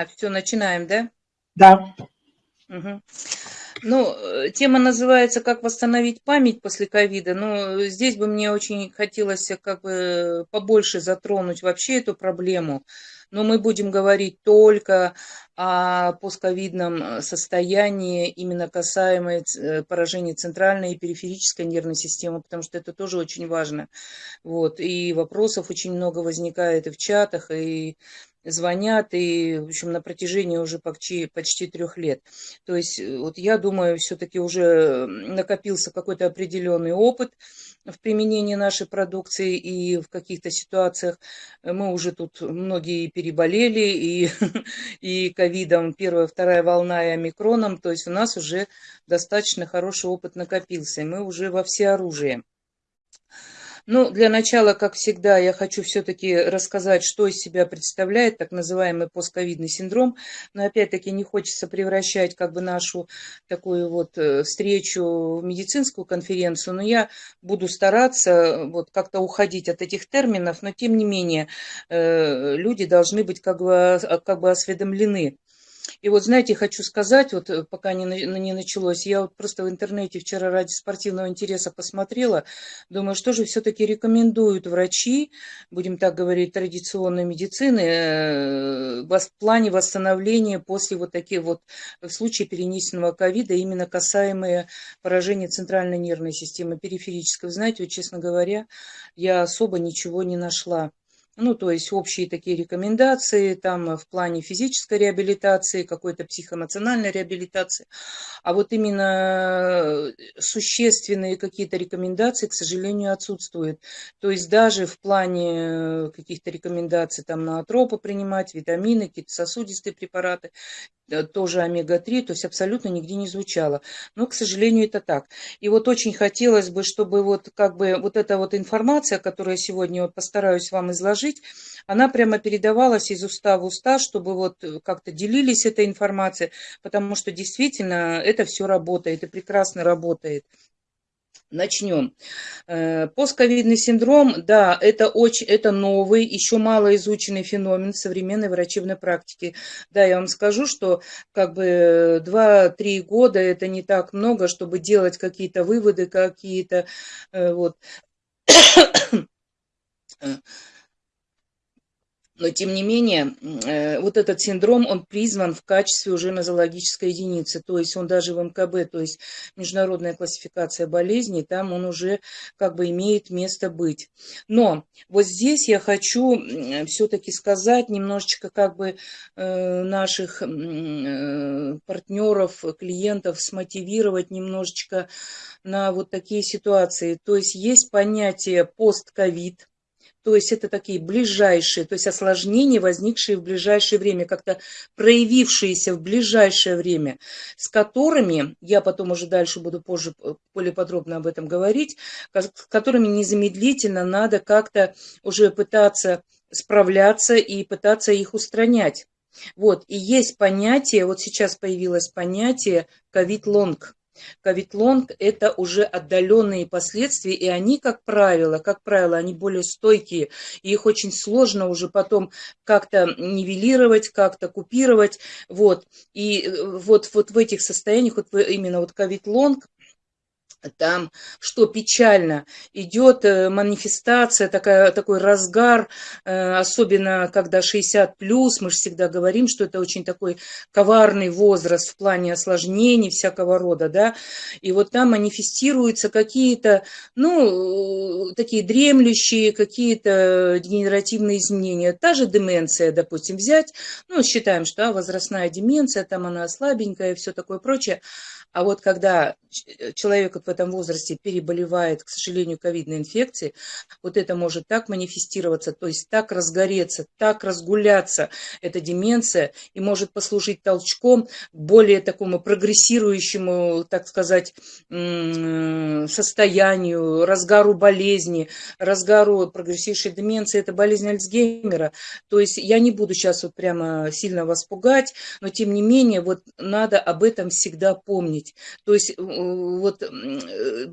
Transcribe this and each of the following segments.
А, все, начинаем, да? Да. Угу. Ну, э, тема называется «Как восстановить память после ковида». Ну, здесь бы мне очень хотелось как бы побольше затронуть вообще эту проблему. Но мы будем говорить только о постковидном состоянии, именно касаемо э, поражения центральной и периферической нервной системы, потому что это тоже очень важно. Вот. И вопросов очень много возникает и в чатах, и звонят, и, в общем, на протяжении уже почти, почти трех лет. То есть, э, вот я думаю, все-таки уже накопился какой-то определенный опыт в применении нашей продукции, и в каких-то ситуациях. Мы уже тут многие переболели, и, и ковидом, первая, вторая волна, и омикроном, то есть у нас уже достаточно хороший опыт накопился, мы уже во всеоружии. Ну, для начала, как всегда, я хочу все-таки рассказать, что из себя представляет так называемый постковидный синдром. Но опять-таки не хочется превращать как бы нашу такую вот э, встречу в медицинскую конференцию, но я буду стараться вот как-то уходить от этих терминов, но тем не менее э, люди должны быть как бы, как бы осведомлены и вот, знаете, хочу сказать, вот э, пока не, не началось, я вот просто в интернете вчера ради спортивного интереса посмотрела, думаю, что же все-таки рекомендуют врачи, будем так говорить, традиционной медицины, э, в плане восстановления после вот таких вот, в случае перенесенного ковида, именно касаемые поражения центральной нервной системы, периферической. Знаете, вот, честно говоря, я особо ничего не нашла ну, то есть общие такие рекомендации там в плане физической реабилитации, какой-то психоэмоциональной реабилитации. А вот именно существенные какие-то рекомендации, к сожалению, отсутствуют. То есть даже в плане каких-то рекомендаций там на атропы принимать, витамины, какие-то сосудистые препараты, Э, тоже омега-3, то есть абсолютно нигде не звучало. Но, к сожалению, это так. И вот очень хотелось бы, чтобы вот как бы вот эта вот информация, которую я сегодня вот постараюсь вам изложить, она прямо передавалась из уста в уста, чтобы вот как-то делились этой информацией, потому что действительно это все работает и прекрасно работает. Начнем. Э, постковидный синдром, да, это очень, это новый, еще мало изученный феномен современной врачебной практики. Да, я вам скажу, что как бы 2-3 года это не так много, чтобы делать какие-то выводы, какие-то э, вот но тем не менее, э, вот этот синдром, он призван в качестве уже нозологической единицы, то есть он даже в МКБ, то есть международная классификация болезней, там он уже как бы имеет место быть. Но вот здесь я хочу все-таки сказать немножечко как бы э, наших э, партнеров, клиентов смотивировать немножечко на вот такие ситуации. То есть есть понятие постковид, то есть это такие ближайшие, то есть осложнения, возникшие в ближайшее время, как-то проявившиеся в ближайшее время, с которыми, я потом уже дальше буду позже э, более подробно об этом говорить, с которыми незамедлительно надо как-то уже пытаться справляться и пытаться их устранять. Вот, и есть понятие, вот сейчас появилось понятие ковид-лонг. Ковид-лонг – это уже отдаленные последствия, и они, как правило, как правило, они более стойкие, и их очень сложно уже потом как-то нивелировать, как-то купировать, вот. И э, вот, вот в этих состояниях, вот именно вот ковид-лонг, там, что печально, идет э, манифестация, такая, такой разгар, э, особенно когда 60 плюс, мы же всегда говорим, что это очень такой коварный возраст в плане осложнений всякого рода, да, и вот там манифестируются какие-то, ну, такие дремлющие, какие-то генеративные изменения. Та же деменция, допустим, взять, ну, считаем, что а, возрастная деменция, там она слабенькая и все такое прочее, а вот когда э, человек в этом возрасте переболевает, к сожалению, ковидной инфекцией, вот это может так манифестироваться, то есть так разгореться, так разгуляться, эта деменция, и может послужить толчком более такому прогрессирующему, так сказать, состоянию, разгару болезни, разгару прогрессирующей деменции, это болезнь Альцгеймера. То есть я не буду сейчас вот прямо сильно вас пугать, но тем не менее вот надо об этом всегда помнить помнить. То есть э, вот э,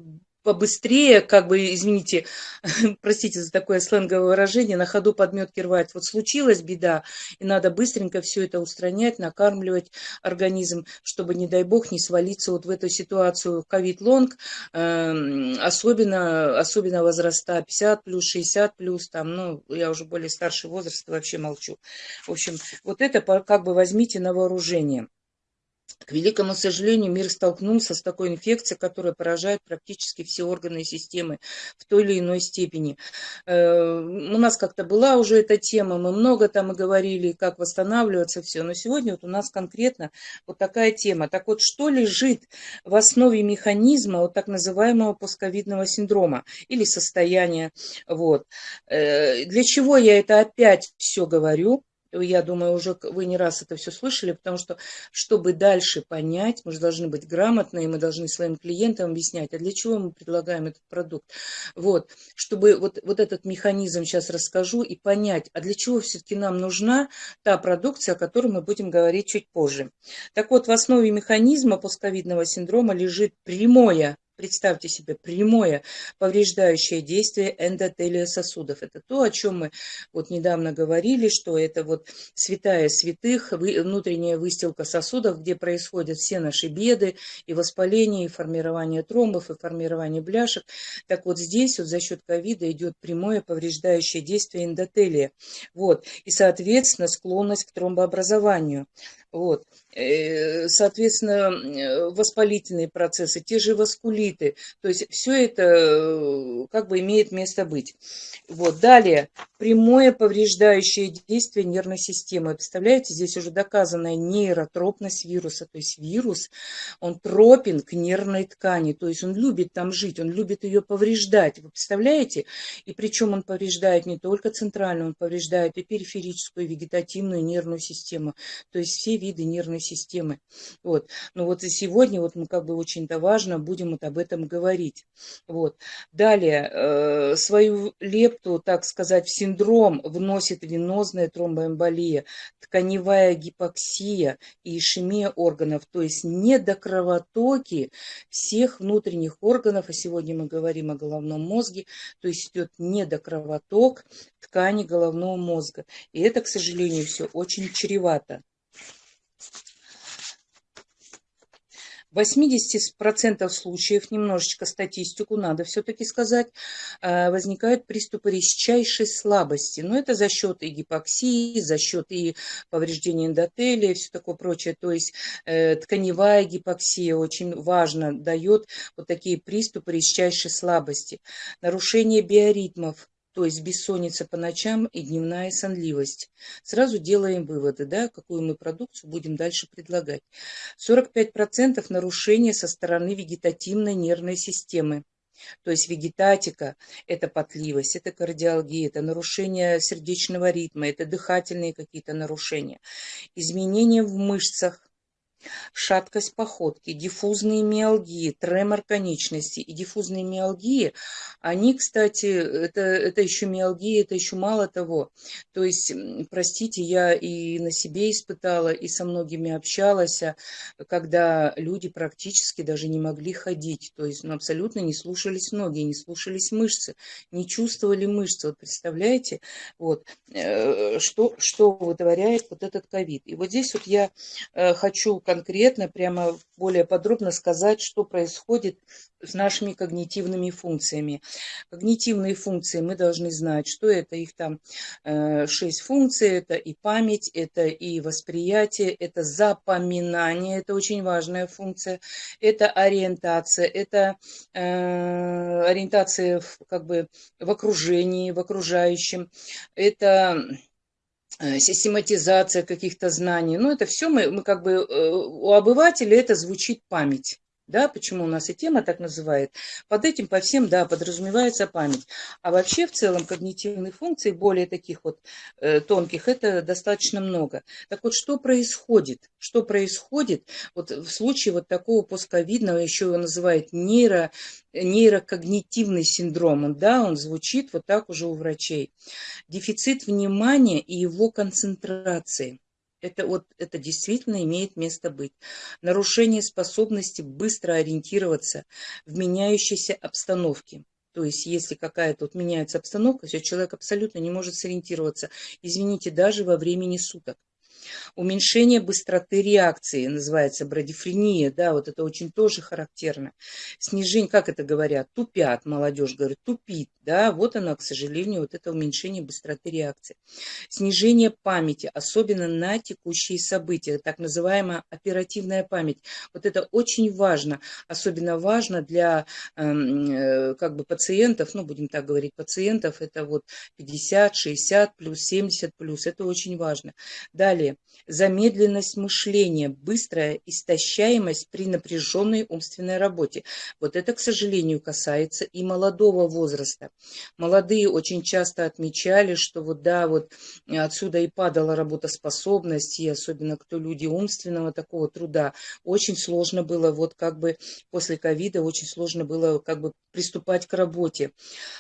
побыстрее, как бы, извините, простите за такое сленговое выражение, на ходу подметки рвать. Вот случилась беда, и надо быстренько все это устранять, накармливать организм, чтобы, не дай бог, не свалиться вот в эту ситуацию ковид-лонг, эм, особенно, особенно возраста 50 плюс, 60 плюс, там, ну, я уже более старший возраст, вообще молчу. В общем, вот это как бы возьмите на вооружение. К великому сожалению, мир столкнулся с такой инфекцией, которая поражает практически все органы и системы в той или иной степени. Э, у нас как-то была уже эта тема, мы много там и говорили, как восстанавливаться, все. Но сегодня вот у нас конкретно вот такая тема. Так вот, что лежит в основе механизма вот так называемого постковидного синдрома или состояния? Вот. Э, для чего я это опять все говорю? Я думаю, уже вы не раз это все слышали, потому что, чтобы дальше понять, мы же должны быть грамотные, мы должны своим клиентам объяснять, а для чего мы предлагаем этот продукт. Вот, чтобы вот, вот этот механизм сейчас расскажу и понять, а для чего все-таки нам нужна та продукция, о которой мы будем говорить чуть позже. Так вот, в основе механизма постковидного синдрома лежит прямое Представьте себе прямое повреждающее действие эндотелия сосудов. Это то, о чем мы вот недавно говорили, что это вот святая святых, внутренняя выстилка сосудов, где происходят все наши беды, и воспаление, и формирование тромбов, и формирование бляшек. Так вот здесь вот за счет ковида идет прямое повреждающее действие эндотелия. Вот. И, соответственно, склонность к тромбообразованию. Вот. Э, соответственно, э, воспалительные процессы, те же васкулиты. То есть все это э, как бы имеет место быть. Вот. Далее, прямое повреждающее действие нервной системы. Представляете, здесь уже доказанная нейротропность вируса. То есть вирус, он тропен к нервной ткани. То есть он любит там жить, он любит ее повреждать. Вы представляете? И причем он повреждает не только центральную, он повреждает и периферическую, и вегетативную нервную систему. То есть все виды нервной системы. Вот. Но вот и сегодня вот мы как бы очень-то важно будем вот об этом говорить. Вот. Далее, э, свою лепту, так сказать, в синдром вносит венозная тромбоэмболия, тканевая гипоксия и ишемия органов, то есть недокровотоки всех внутренних органов, а сегодня мы говорим о головном мозге, то есть идет недокровоток ткани головного мозга. И это, к сожалению, все очень чревато. В 80% случаев, немножечко статистику надо все-таки сказать, э, возникают приступы резчайшей слабости. Но это за счет и гипоксии, за счет и повреждения эндотелия, все такое прочее. То есть э, тканевая гипоксия очень важно дает вот такие приступы резчайшей слабости. Нарушение биоритмов то есть бессонница по ночам и дневная сонливость. Сразу делаем выводы, да, какую мы продукцию будем дальше предлагать. 45% нарушения со стороны вегетативной нервной системы. То есть вегетатика – это потливость, это кардиалгия, это нарушение сердечного ритма, это дыхательные какие-то нарушения. Изменения в мышцах, шаткость походки, диффузные миалгии, тремор конечности и диффузные миалгии, они, кстати, это, это еще миалгии, это еще мало того. То есть, простите, я и на себе испытала, и со многими общалась, а, когда люди практически даже не могли ходить, то есть ну, абсолютно не слушались ноги, не слушались мышцы, не чувствовали мышцы. Вот представляете, вот, э, что, что вытворяет вот этот ковид. И вот здесь вот я э, хочу конкретно, прямо более подробно сказать, что происходит с нашими когнитивными функциями. Когнитивные функции мы должны знать, что это их там э, шесть функций, это и память, это и восприятие, это запоминание, это очень важная функция, это ориентация, это э, ориентация в, как бы в окружении, в окружающем, это систематизация каких-то знаний. Ну, это все мы, мы как бы, э, у обывателя это звучит память да, почему у нас и тема так называет. Под этим по всем, да, подразумевается память. А вообще в целом когнитивных функций, более таких вот э, тонких, это достаточно много. Так вот, что происходит? Что происходит вот в случае вот такого постковидного, еще его называют нейро, нейрокогнитивный синдром, да, он звучит вот так уже у врачей. Дефицит внимания и его концентрации. Это вот это действительно имеет место быть. Нарушение способности быстро ориентироваться в меняющейся обстановке. То есть, если какая-то вот меняется обстановка, все, человек абсолютно не может сориентироваться. Извините, даже во времени суток. Уменьшение быстроты реакции называется брадифрения, да, вот это очень тоже характерно. Снижение, как это говорят, тупят, молодежь говорит, тупит, да, вот оно, к сожалению, вот это уменьшение быстроты реакции. Снижение памяти, особенно на текущие события, так называемая оперативная память. Вот это очень важно, особенно важно для эм, э, как бы пациентов, ну, будем так говорить, пациентов, это вот 50, 60 плюс, 70 плюс, это очень важно. Далее, замедленность мышления, быстрая истощаемость при напряженной умственной работе. Вот это, к сожалению, касается и молодого возраста. Молодые очень часто отмечали, что вот да, вот отсюда и падала работоспособность, и особенно кто люди умственного такого труда, очень сложно было вот как бы после ковида, очень сложно было как бы приступать к работе.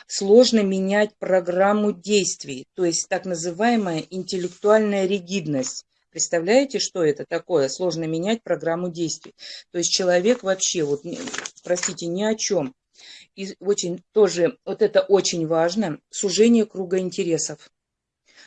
Сложно менять программу действий, то есть так называемая интеллектуальная ригидность. Представляете, что это такое? Сложно менять программу действий. То есть человек вообще, вот, простите, ни о чем. И очень тоже, вот это очень важно, сужение круга интересов.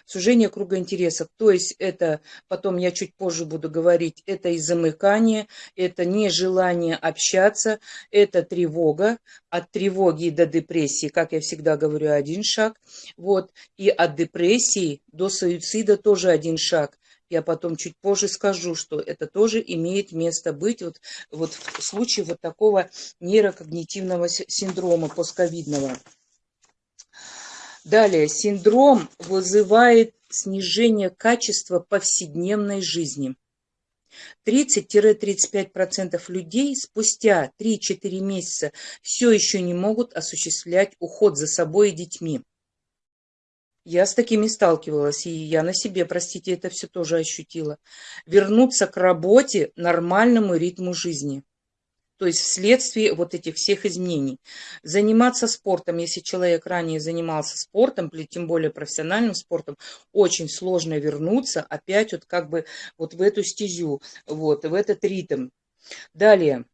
Сужение круга интересов, то есть это, потом я чуть позже буду говорить, это и замыкание, это нежелание общаться, это тревога, от тревоги до депрессии, как я всегда говорю, один шаг, вот, и от депрессии до суицида тоже один шаг. Я потом чуть позже скажу, что это тоже имеет место быть вот, вот в случае вот такого нейрокогнитивного синдрома постковидного. Далее, синдром вызывает снижение качества повседневной жизни. 30-35% людей спустя 3-4 месяца все еще не могут осуществлять уход за собой и детьми. Я с такими сталкивалась, и я на себе, простите, это все тоже ощутила. Вернуться к работе, нормальному ритму жизни. То есть вследствие вот этих всех изменений. Заниматься спортом, если человек ранее занимался спортом, тем более профессиональным спортом, очень сложно вернуться опять вот как бы вот в эту стезю, вот, в этот ритм. Далее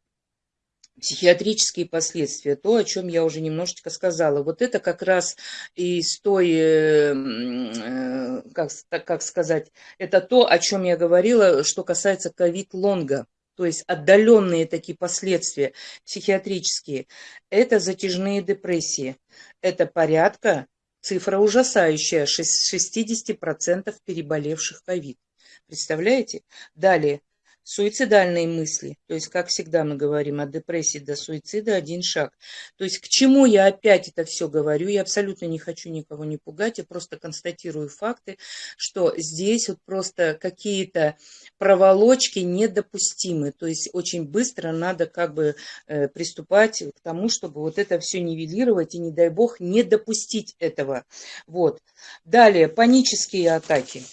психиатрические последствия, то, о чем я уже немножечко сказала. Вот это как раз из той, э, э, как, как сказать, это то, о чем я говорила, что касается ковид-лонга. То есть отдаленные такие последствия психиатрические. Это затяжные депрессии. Это порядка, цифра ужасающая, 60% переболевших ковид. Представляете? Далее, Суицидальные мысли, то есть, как всегда мы говорим, от депрессии до суицида один шаг. То есть, к чему я опять это все говорю, я абсолютно не хочу никого не пугать, я просто констатирую факты, что здесь вот просто какие-то проволочки недопустимы, то есть, очень быстро надо как бы э, приступать к тому, чтобы вот это все нивелировать и, не дай бог, не допустить этого. Вот. Далее, панические атаки.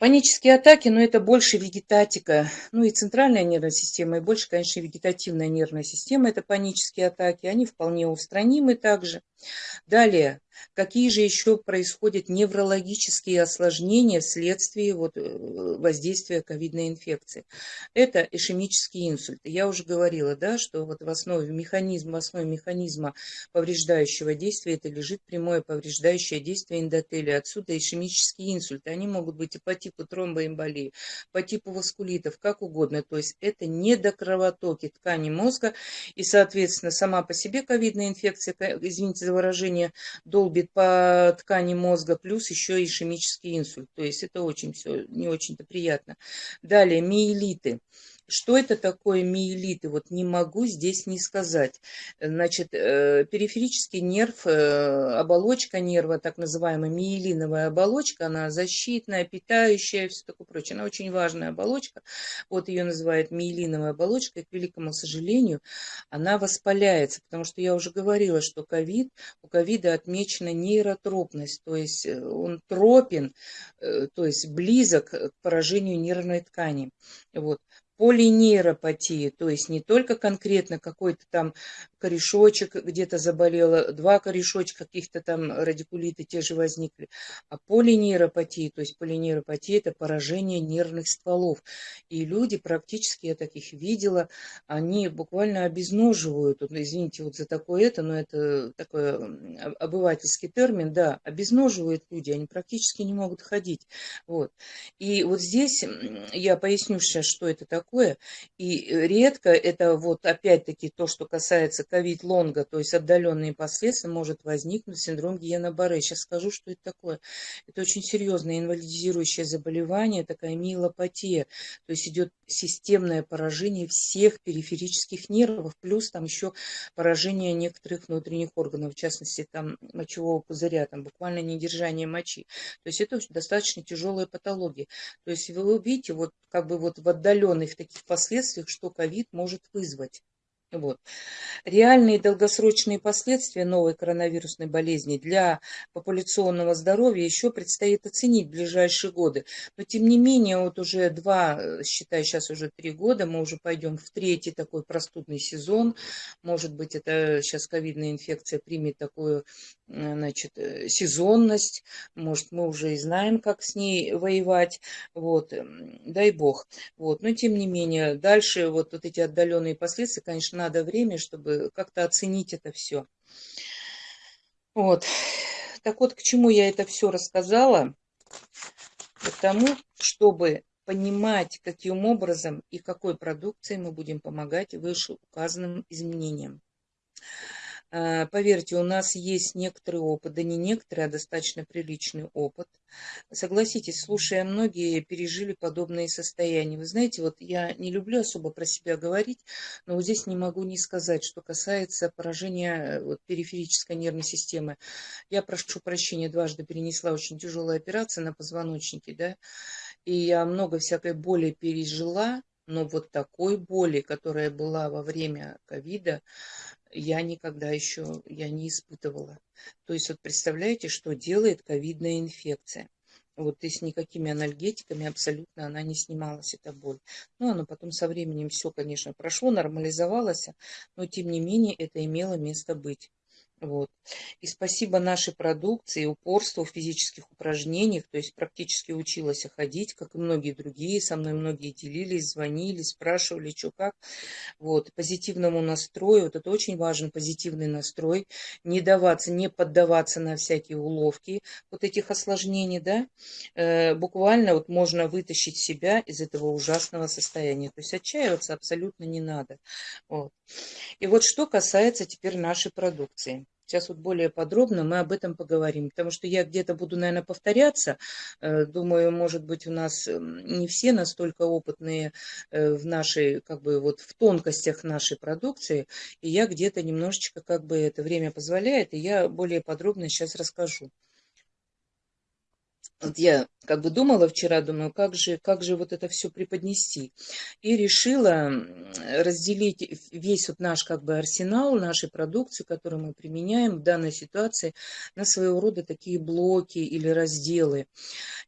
Панические атаки, но это больше вегетатика, ну и центральная нервная система, и больше, конечно, вегетативная нервная система, это панические атаки, они вполне устранимы также. Далее, какие же еще происходят неврологические осложнения вследствие вот, э, воздействия ковидной инфекции? Это ишемический инсульт. Я уже говорила, да, что вот в основе механизма, в основе механизма повреждающего действия это лежит прямое повреждающее действие эндотелия. Отсюда ишемические инсульты. Они могут быть и по типу тромбоэмболии, по типу васкулитов, как угодно. То есть это недокровотоки ткани мозга и, соответственно, сама по себе ковидная инфекция, извините за выражение, долбит по ткани мозга, плюс еще ишемический инсульт. То есть это очень все не очень-то приятно. Далее, миелиты. Что это такое миелиты? Вот не могу здесь не сказать. Значит, э, периферический нерв, э, оболочка нерва, так называемая миелиновая оболочка, она защитная, питающая, все такое прочее. Она очень важная оболочка. Вот ее называют миелиновая оболочка, и, к великому сожалению, она воспаляется, потому что я уже говорила, что ковид, у ковида отмечена нейротропность, то есть э, он тропен, то есть близок к поражению нервной ткани. Вот. Полинейропатия, то есть не только конкретно какой-то там корешочек где-то заболело, два корешочка каких-то там радикулиты те же возникли, а полинейропатия, то есть полинейропатия это поражение нервных стволов. И люди практически, я таких видела, они буквально обезноживают, извините вот за такое это, но это такой обывательский термин, да, обезноживают люди, они практически не могут ходить. Вот. И вот здесь я поясню сейчас, что это такое. И редко это вот опять-таки то, что касается ковид-лонга, то есть отдаленные последствия, может возникнуть синдром Гийена-Барре. Сейчас скажу, что это такое. Это очень серьезное инвалидизирующее заболевание, такая миелопатия. То есть идет системное поражение всех периферических нервов, плюс там еще поражение некоторых внутренних органов, в частности там мочевого пузыря, там буквально недержание мочи. То есть это достаточно тяжелая патология. То есть вы увидите вот как бы вот в отдаленных таких последствиях, что ковид может вызвать. Вот. Реальные долгосрочные последствия новой коронавирусной болезни для популяционного здоровья еще предстоит оценить в ближайшие годы. Но тем не менее, вот уже два, э, считай, сейчас уже три года, мы уже пойдем в третий такой простудный сезон. Может быть, это сейчас ковидная инфекция примет такую Э, значит, э, сезонность, может, мы уже и знаем, как с ней воевать, вот, эм, дай бог. Вот, но тем не менее, дальше вот, вот эти отдаленные последствия, конечно, надо время, чтобы как-то оценить это все. Вот, так вот, к чему я это все рассказала? К тому, чтобы понимать, каким образом и какой продукцией мы будем помогать вышеуказанным изменениям. Э, поверьте, у нас есть некоторый опыт, да не некоторый, а достаточно приличный опыт. Согласитесь, слушая, многие пережили подобные состояния. Вы знаете, вот я не люблю особо про себя говорить, но вот здесь не могу не сказать, что касается поражения э, вот, периферической нервной системы. Я прошу прощения, дважды перенесла очень тяжелая операция на позвоночнике, да, и я много всякой боли пережила, но вот такой боли, которая была во время ковида, я никогда еще я не испытывала. То есть вот представляете, что делает ковидная инфекция. Вот и с никакими анальгетиками абсолютно она не снималась, эта боль. Ну, оно потом со временем все, конечно, прошло, нормализовалось, но тем не менее это имело место быть. Вот. И спасибо нашей продукции, упорству в физических упражнениях, то есть практически училась ходить, как и многие другие, со мной многие делились, звонили, спрашивали, что как. Вот. Позитивному настрою, вот это очень важен позитивный настрой, не даваться, не поддаваться на всякие уловки вот этих осложнений, да, э, буквально вот можно вытащить себя из этого ужасного состояния, то есть отчаиваться абсолютно не надо. Вот. И вот что касается теперь нашей продукции. Сейчас вот более подробно мы об этом поговорим, потому что я где-то буду, наверное, повторяться. Э, думаю, может быть, у нас эм, не все настолько опытные э, в нашей, как бы, вот в тонкостях нашей продукции, и я где-то немножечко, как бы, это время позволяет, и я более подробно сейчас расскажу. Вот я как бы думала вчера, думаю, как же, как же вот это все преподнести. И решила разделить весь вот наш как бы арсенал, нашей продукции, которую мы применяем в данной ситуации, на своего рода такие блоки или разделы.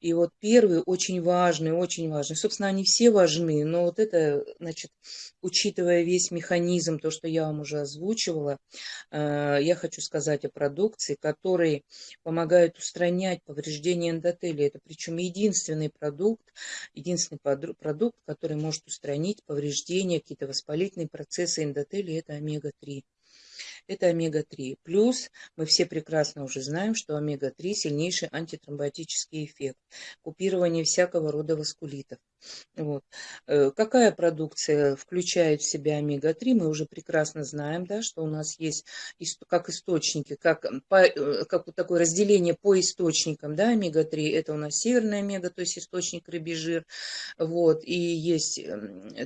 И вот первый очень важный, очень важный. Собственно, они все важны, но вот это, значит, учитывая весь механизм, то, что я вам уже озвучивала, э, я хочу сказать о продукции, которые помогают устранять повреждения эндотелия. Это причем единственный продукт, единственный продукт, который может устранить повреждения, какие-то воспалительные процессы эндотелия, это омега-3 это омега-3. Плюс мы все прекрасно уже знаем, что омега-3 сильнейший антитромботический эффект, купирование всякого рода васкулитов. Вот. Э, какая продукция включает в себя омега-3, мы уже прекрасно знаем, да, что у нас есть как источники, как, по, э, как вот такое разделение по источникам, да, омега-3, это у нас северная омега, то есть источник рыбий жир, вот, и есть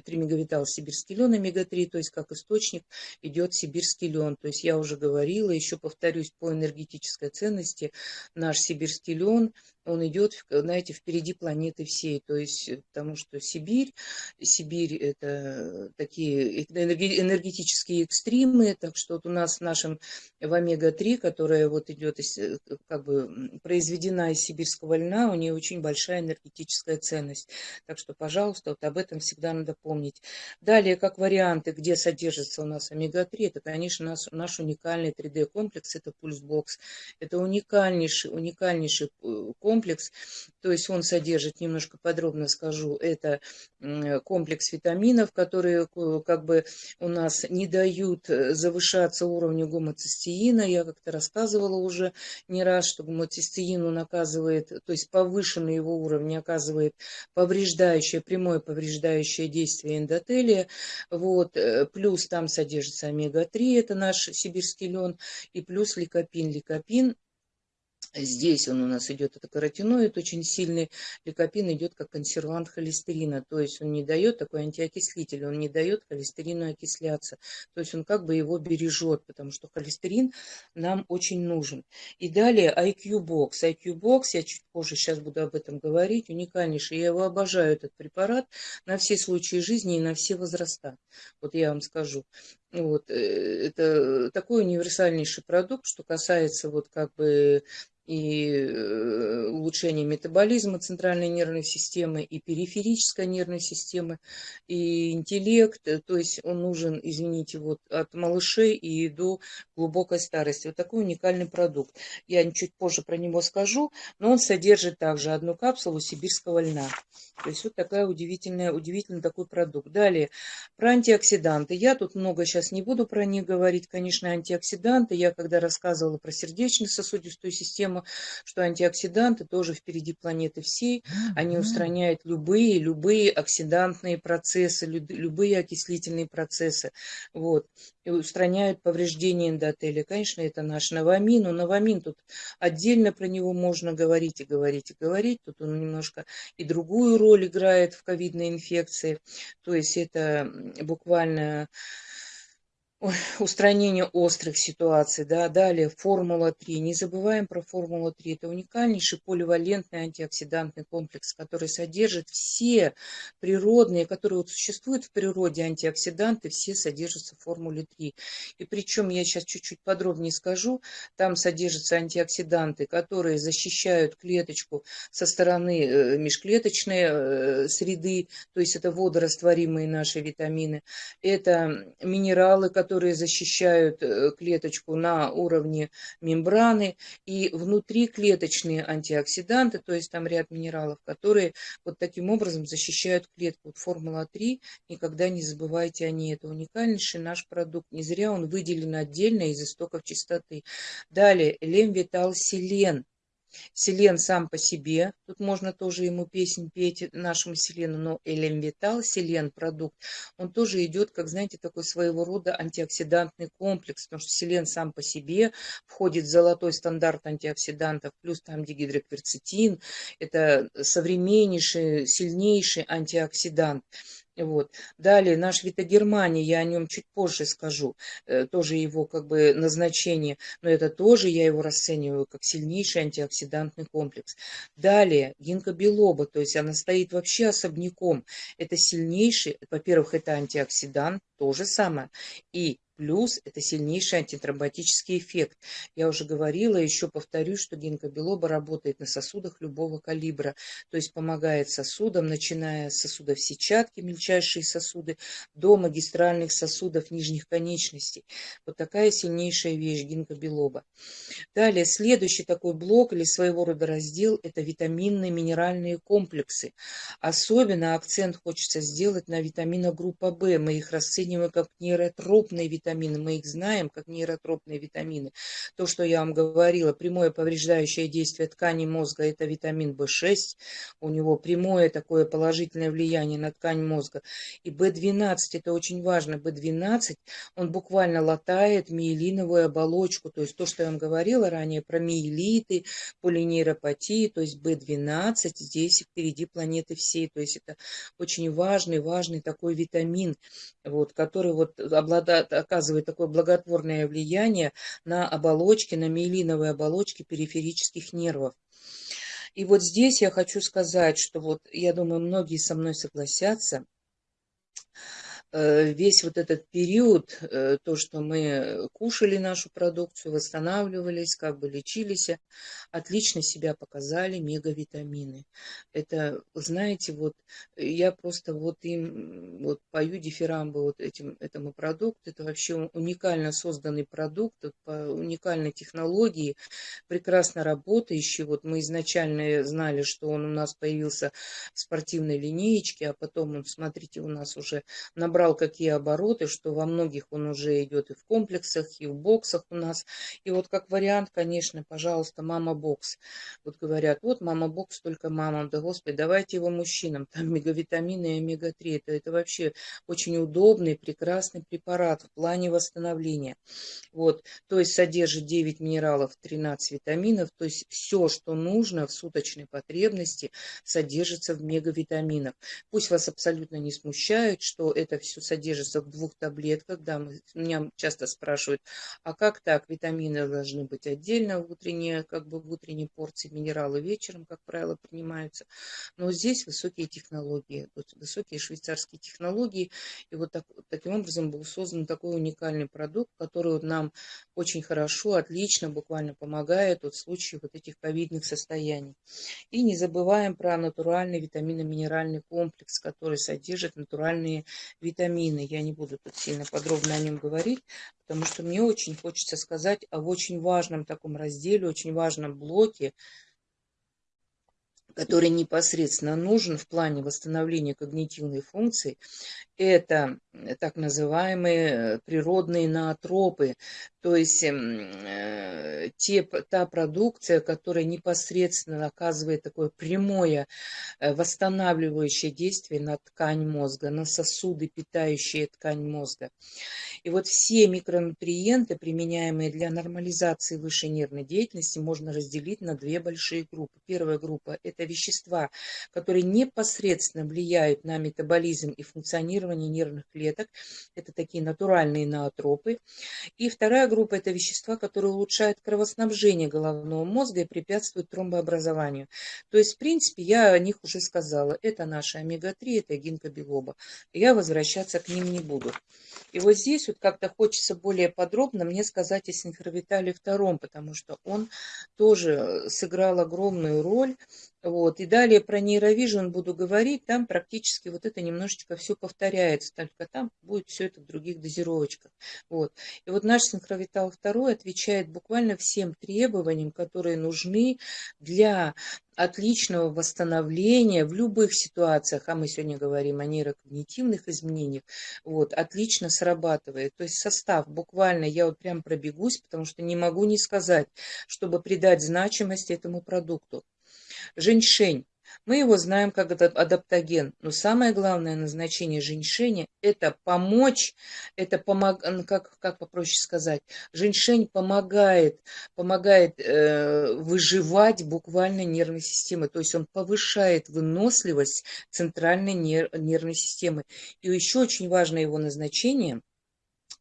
тримеговитал сибирский лен омега-3, то есть как источник идет сибирский лен, то есть я уже говорила, еще повторюсь, по энергетической ценности наш сибирский лен он идет, знаете, впереди планеты всей. То есть, потому что Сибирь, Сибирь это такие энергетические экстримы, так что вот у нас в нашем в омега-3, которая вот идет, как бы произведена из сибирского льна, у нее очень большая энергетическая ценность. Так что, пожалуйста, вот об этом всегда надо помнить. Далее, как варианты, где содержится у нас омега-3, это, конечно, наш, наш уникальный 3D-комплекс, это пульсбокс. Это уникальнейший, уникальнейший э, комплекс, то есть он содержит, немножко подробно скажу, это комплекс витаминов, которые как бы у нас не дают э, завышаться уровню гомоцистеина. Я как-то рассказывала уже не раз, что гомоцистеин он оказывает, то есть повышенный его уровень оказывает повреждающее, прямое повреждающее действие эндотелия. Вот. Э, плюс там содержится омега-3, это наш сибирский лен, и плюс ликопин. Ликопин Здесь он у нас идет, это каротиноид очень сильный. Ликопин идет как консервант холестерина, то есть он не дает такой антиокислитель, он не дает холестерину окисляться. То есть он как бы его бережет, потому что холестерин нам очень нужен. И далее IQ-бокс. IQ-бокс, я чуть позже сейчас буду об этом говорить, уникальнейший. Я его обожаю, этот препарат, на все случаи жизни и на все возраста. Вот я вам скажу. Вот, э, это такой универсальнейший продукт, что касается вот как бы и э, улучшение метаболизма центральной нервной системы, и периферической нервной системы, и интеллект. Э, то есть он нужен, извините, вот от малышей и до глубокой старости. Вот такой уникальный продукт. Я чуть позже про него скажу, но он содержит также одну капсулу сибирского льна. То есть вот такая удивительная, удивительный такой продукт. Далее, про антиоксиданты. Я тут много сейчас не буду про них говорить. Конечно, антиоксиданты. Я когда рассказывала про сердечно-сосудистую систему, что антиоксиданты тоже впереди планеты всей. Они устраняют любые, любые оксидантные процессы, любые окислительные процессы. Вот. И устраняют повреждения эндотелия. Конечно, это наш новамин. Но новамин тут отдельно про него можно говорить и говорить и говорить. Тут он немножко и другую роль играет в ковидной инфекции. То есть это буквально устранение острых ситуаций. Да. Далее формула-3. Не забываем про формулу-3. Это уникальнейший поливалентный антиоксидантный комплекс, который содержит все природные, которые вот существуют в природе антиоксиданты, все содержатся в формуле 3. И причем я сейчас чуть-чуть подробнее скажу. Там содержатся антиоксиданты, которые защищают клеточку со стороны э, межклеточной э, среды, то есть это водорастворимые наши витамины. Это минералы, которые которые защищают э, клеточку на уровне мембраны, и внутриклеточные антиоксиданты, то есть там ряд минералов, которые вот таким образом защищают клетку. Вот формула 3, никогда не забывайте о ней. Это уникальнейший наш продукт. Не зря он выделен отдельно из истоков чистоты. Далее, лемвитал селен Селен сам по себе, тут можно тоже ему песнь петь нашему Селену, но Элемвитал, Селен продукт, он тоже идет, как знаете, такой своего рода антиоксидантный комплекс, потому что Селен сам по себе входит в золотой стандарт антиоксидантов, плюс там дигидрокверцетин, это современнейший, сильнейший антиоксидант. Вот. Далее наш Витагермания, я о нем чуть позже скажу, э, тоже его как бы назначение, но это тоже я его расцениваю как сильнейший антиоксидантный комплекс. Далее гинкобилоба, то есть она стоит вообще особняком. Это сильнейший, во-первых, это антиоксидант, то же самое. И Плюс это сильнейший антитромботический эффект. Я уже говорила, еще повторю, что гинкобилоба работает на сосудах любого калибра, то есть помогает сосудам, начиная с сосудов сетчатки, мельчайшие сосуды, до магистральных сосудов нижних конечностей. Вот такая сильнейшая вещь гинкобилоба. Далее, следующий такой блок или своего рода раздел – это витаминные минеральные комплексы. Особенно акцент хочется сделать на витамина группа В. Мы их расцениваем как нейротропные витамины витамины, мы их знаем как нейротропные витамины. То, что я вам говорила, прямое повреждающее действие ткани мозга – это витамин В6, у него прямое такое положительное влияние на ткань мозга. И В12 – это очень важно, В12, он буквально латает миелиновую оболочку, то есть то, что я вам говорила ранее про миелиты, полинейропатии, то есть В12 здесь впереди планеты всей, то есть это очень важный, важный такой витамин, вот, который вот обладает, оказывает такое благотворное влияние на оболочки, на миелиновые оболочки периферических нервов. И вот здесь я хочу сказать, что вот я думаю, многие со мной согласятся, весь вот этот период, э, то, что мы кушали нашу продукцию, восстанавливались, как бы лечились, отлично себя показали мегавитамины. Это, знаете, вот я просто вот им вот пою дифирамбы вот этим, этому продукту. Это вообще уникально созданный продукт, по уникальной технологии, прекрасно работающий. Вот мы изначально знали, что он у нас появился в спортивной линеечке, а потом он, смотрите, у нас уже набрал набрал какие обороты, что во многих он уже идет и в комплексах, и в боксах у нас. И вот как вариант, конечно, пожалуйста, мама-бокс. Вот говорят, вот мама-бокс только мамам. Да, господи, давайте его мужчинам. Там мегавитамины и омега-3. Это, это вообще очень удобный, прекрасный препарат в плане восстановления. Вот, то есть содержит 9 минералов, 13 витаминов. То есть все, что нужно в суточной потребности, содержится в мегавитаминах. Пусть вас абсолютно не смущает, что это все содержится в двух таблетках. Да, мы, меня часто спрашивают, а как так? Витамины должны быть отдельно утренние, как бы в утренней порции, минералы вечером, как правило, принимаются. Но здесь высокие технологии, высокие швейцарские технологии. И вот так, таким образом был создан такой уникальный продукт, который вот нам очень хорошо, отлично, буквально помогает вот в случае вот этих ковидных состояний. И не забываем про натуральный витаминно-минеральный комплекс, который содержит натуральные витамины. Я не буду тут сильно подробно о нем говорить, потому что мне очень хочется сказать об очень важном таком разделе, очень важном блоке, который непосредственно нужен в плане восстановления когнитивной функции, это так называемые природные наотропы, то есть эм, э, те, та продукция, которая непосредственно оказывает такое прямое э, восстанавливающее действие на ткань мозга, на сосуды, питающие ткань мозга. И вот все микронутриенты, применяемые для нормализации высшей нервной деятельности, можно разделить на две большие группы. Первая группа – это вещества, которые непосредственно влияют на метаболизм и функционирование нервных клеток. Это такие натуральные наотропы. И вторая группа – это вещества, которые улучшают кровоснабжение головного мозга и препятствуют тромбообразованию. То есть, в принципе, я о них уже сказала. Это наши омега-3, это гинкобилоба. Я возвращаться к ним не буду. И вот здесь вот как-то хочется более подробно мне сказать о Синхровитале II, потому что он тоже сыграл огромную роль вот. И далее про нейровижн буду говорить, там практически вот это немножечко все повторяется, только там будет все это в других дозировочках. Вот. И вот наш синхровитал 2 отвечает буквально всем требованиям, которые нужны для отличного восстановления в любых ситуациях, а мы сегодня говорим о нейрокогнитивных изменениях, вот, отлично срабатывает. То есть состав буквально, я вот прям пробегусь, потому что не могу не сказать, чтобы придать значимость этому продукту. Женьшень. Мы его знаем как адаптоген, но самое главное назначение женьшеня – это помочь, это помог, как, как попроще сказать, женьшень помогает, помогает э, выживать буквально нервной системы, то есть он повышает выносливость центральной нер, нервной системы. И еще очень важное его назначение –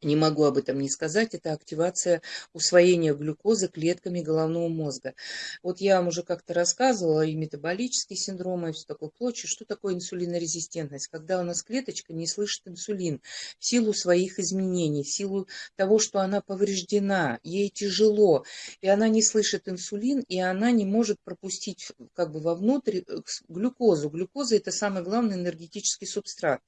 не могу об этом не сказать, это активация усвоения глюкозы клетками головного мозга. Вот я вам уже как-то рассказывала и метаболический синдром, и все такое прочее. Что такое инсулинорезистентность? Когда у нас клеточка не слышит инсулин в силу своих изменений, в силу того, что она повреждена, ей тяжело, и она не слышит инсулин, и она не может пропустить как бы вовнутрь э, глюкозу. Глюкоза – это самый главный энергетический субстрат.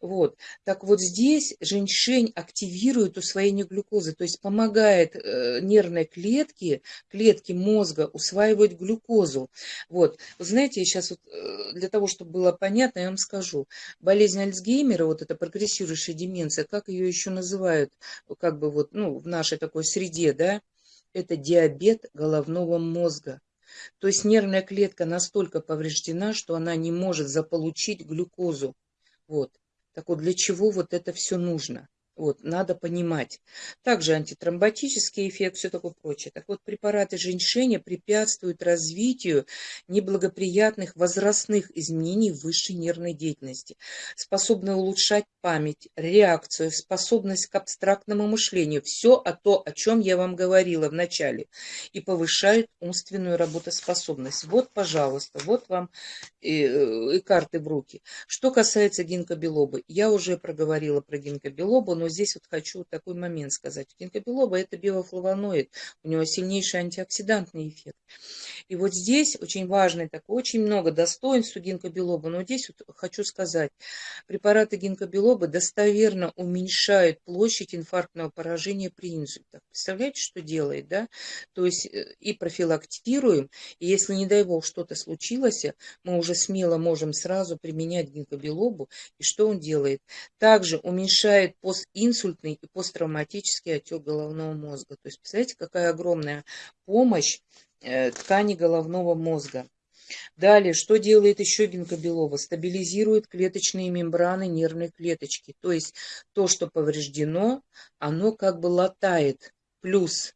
Вот. Так вот здесь женьшень активирует активирует усвоение глюкозы, то есть помогает э, нервной клетке, клетке мозга усваивать глюкозу. Вот, вы знаете, сейчас вот, э, для того, чтобы было понятно, я вам скажу. Болезнь Альцгеймера, вот эта прогрессирующая деменция, как ее еще называют, как бы вот, ну, в нашей такой среде, да, это диабет головного мозга. То есть нервная клетка настолько повреждена, что она не может заполучить глюкозу. Вот. Так вот, для чего вот это все нужно? Вот, надо понимать. Также антитромботический эффект, все такое прочее. Так вот, препараты женьшеня препятствуют развитию неблагоприятных возрастных изменений высшей нервной деятельности, способны улучшать память, реакцию, способность к абстрактному мышлению. Все о то, о чем я вам говорила в начале. И повышают умственную работоспособность. Вот, пожалуйста, вот вам и, и карты в руки. Что касается гинкобелобы, я уже проговорила про гинкобелобу, но здесь вот хочу такой момент сказать. Гинкобелоба это биофлавоноид, у него сильнейший антиоксидантный эффект. И вот здесь очень важный такой, очень много достоинств у но здесь вот хочу сказать, препараты гинкобелоба достоверно уменьшают площадь инфарктного поражения при инсультах. Представляете, что делает, да? То есть э, и профилактируем, и если, не дай бог, что-то случилось, мы уже смело можем сразу применять гинкобелобу. И что он делает? Также уменьшает постинсультный и посттравматический отек головного мозга. То есть, представляете, какая огромная помощь ткани головного мозга. Далее, что делает еще гинкобелоба? Стабилизирует клеточные мембраны нервной клеточки. То есть то, что повреждено, оно как бы латает. Плюс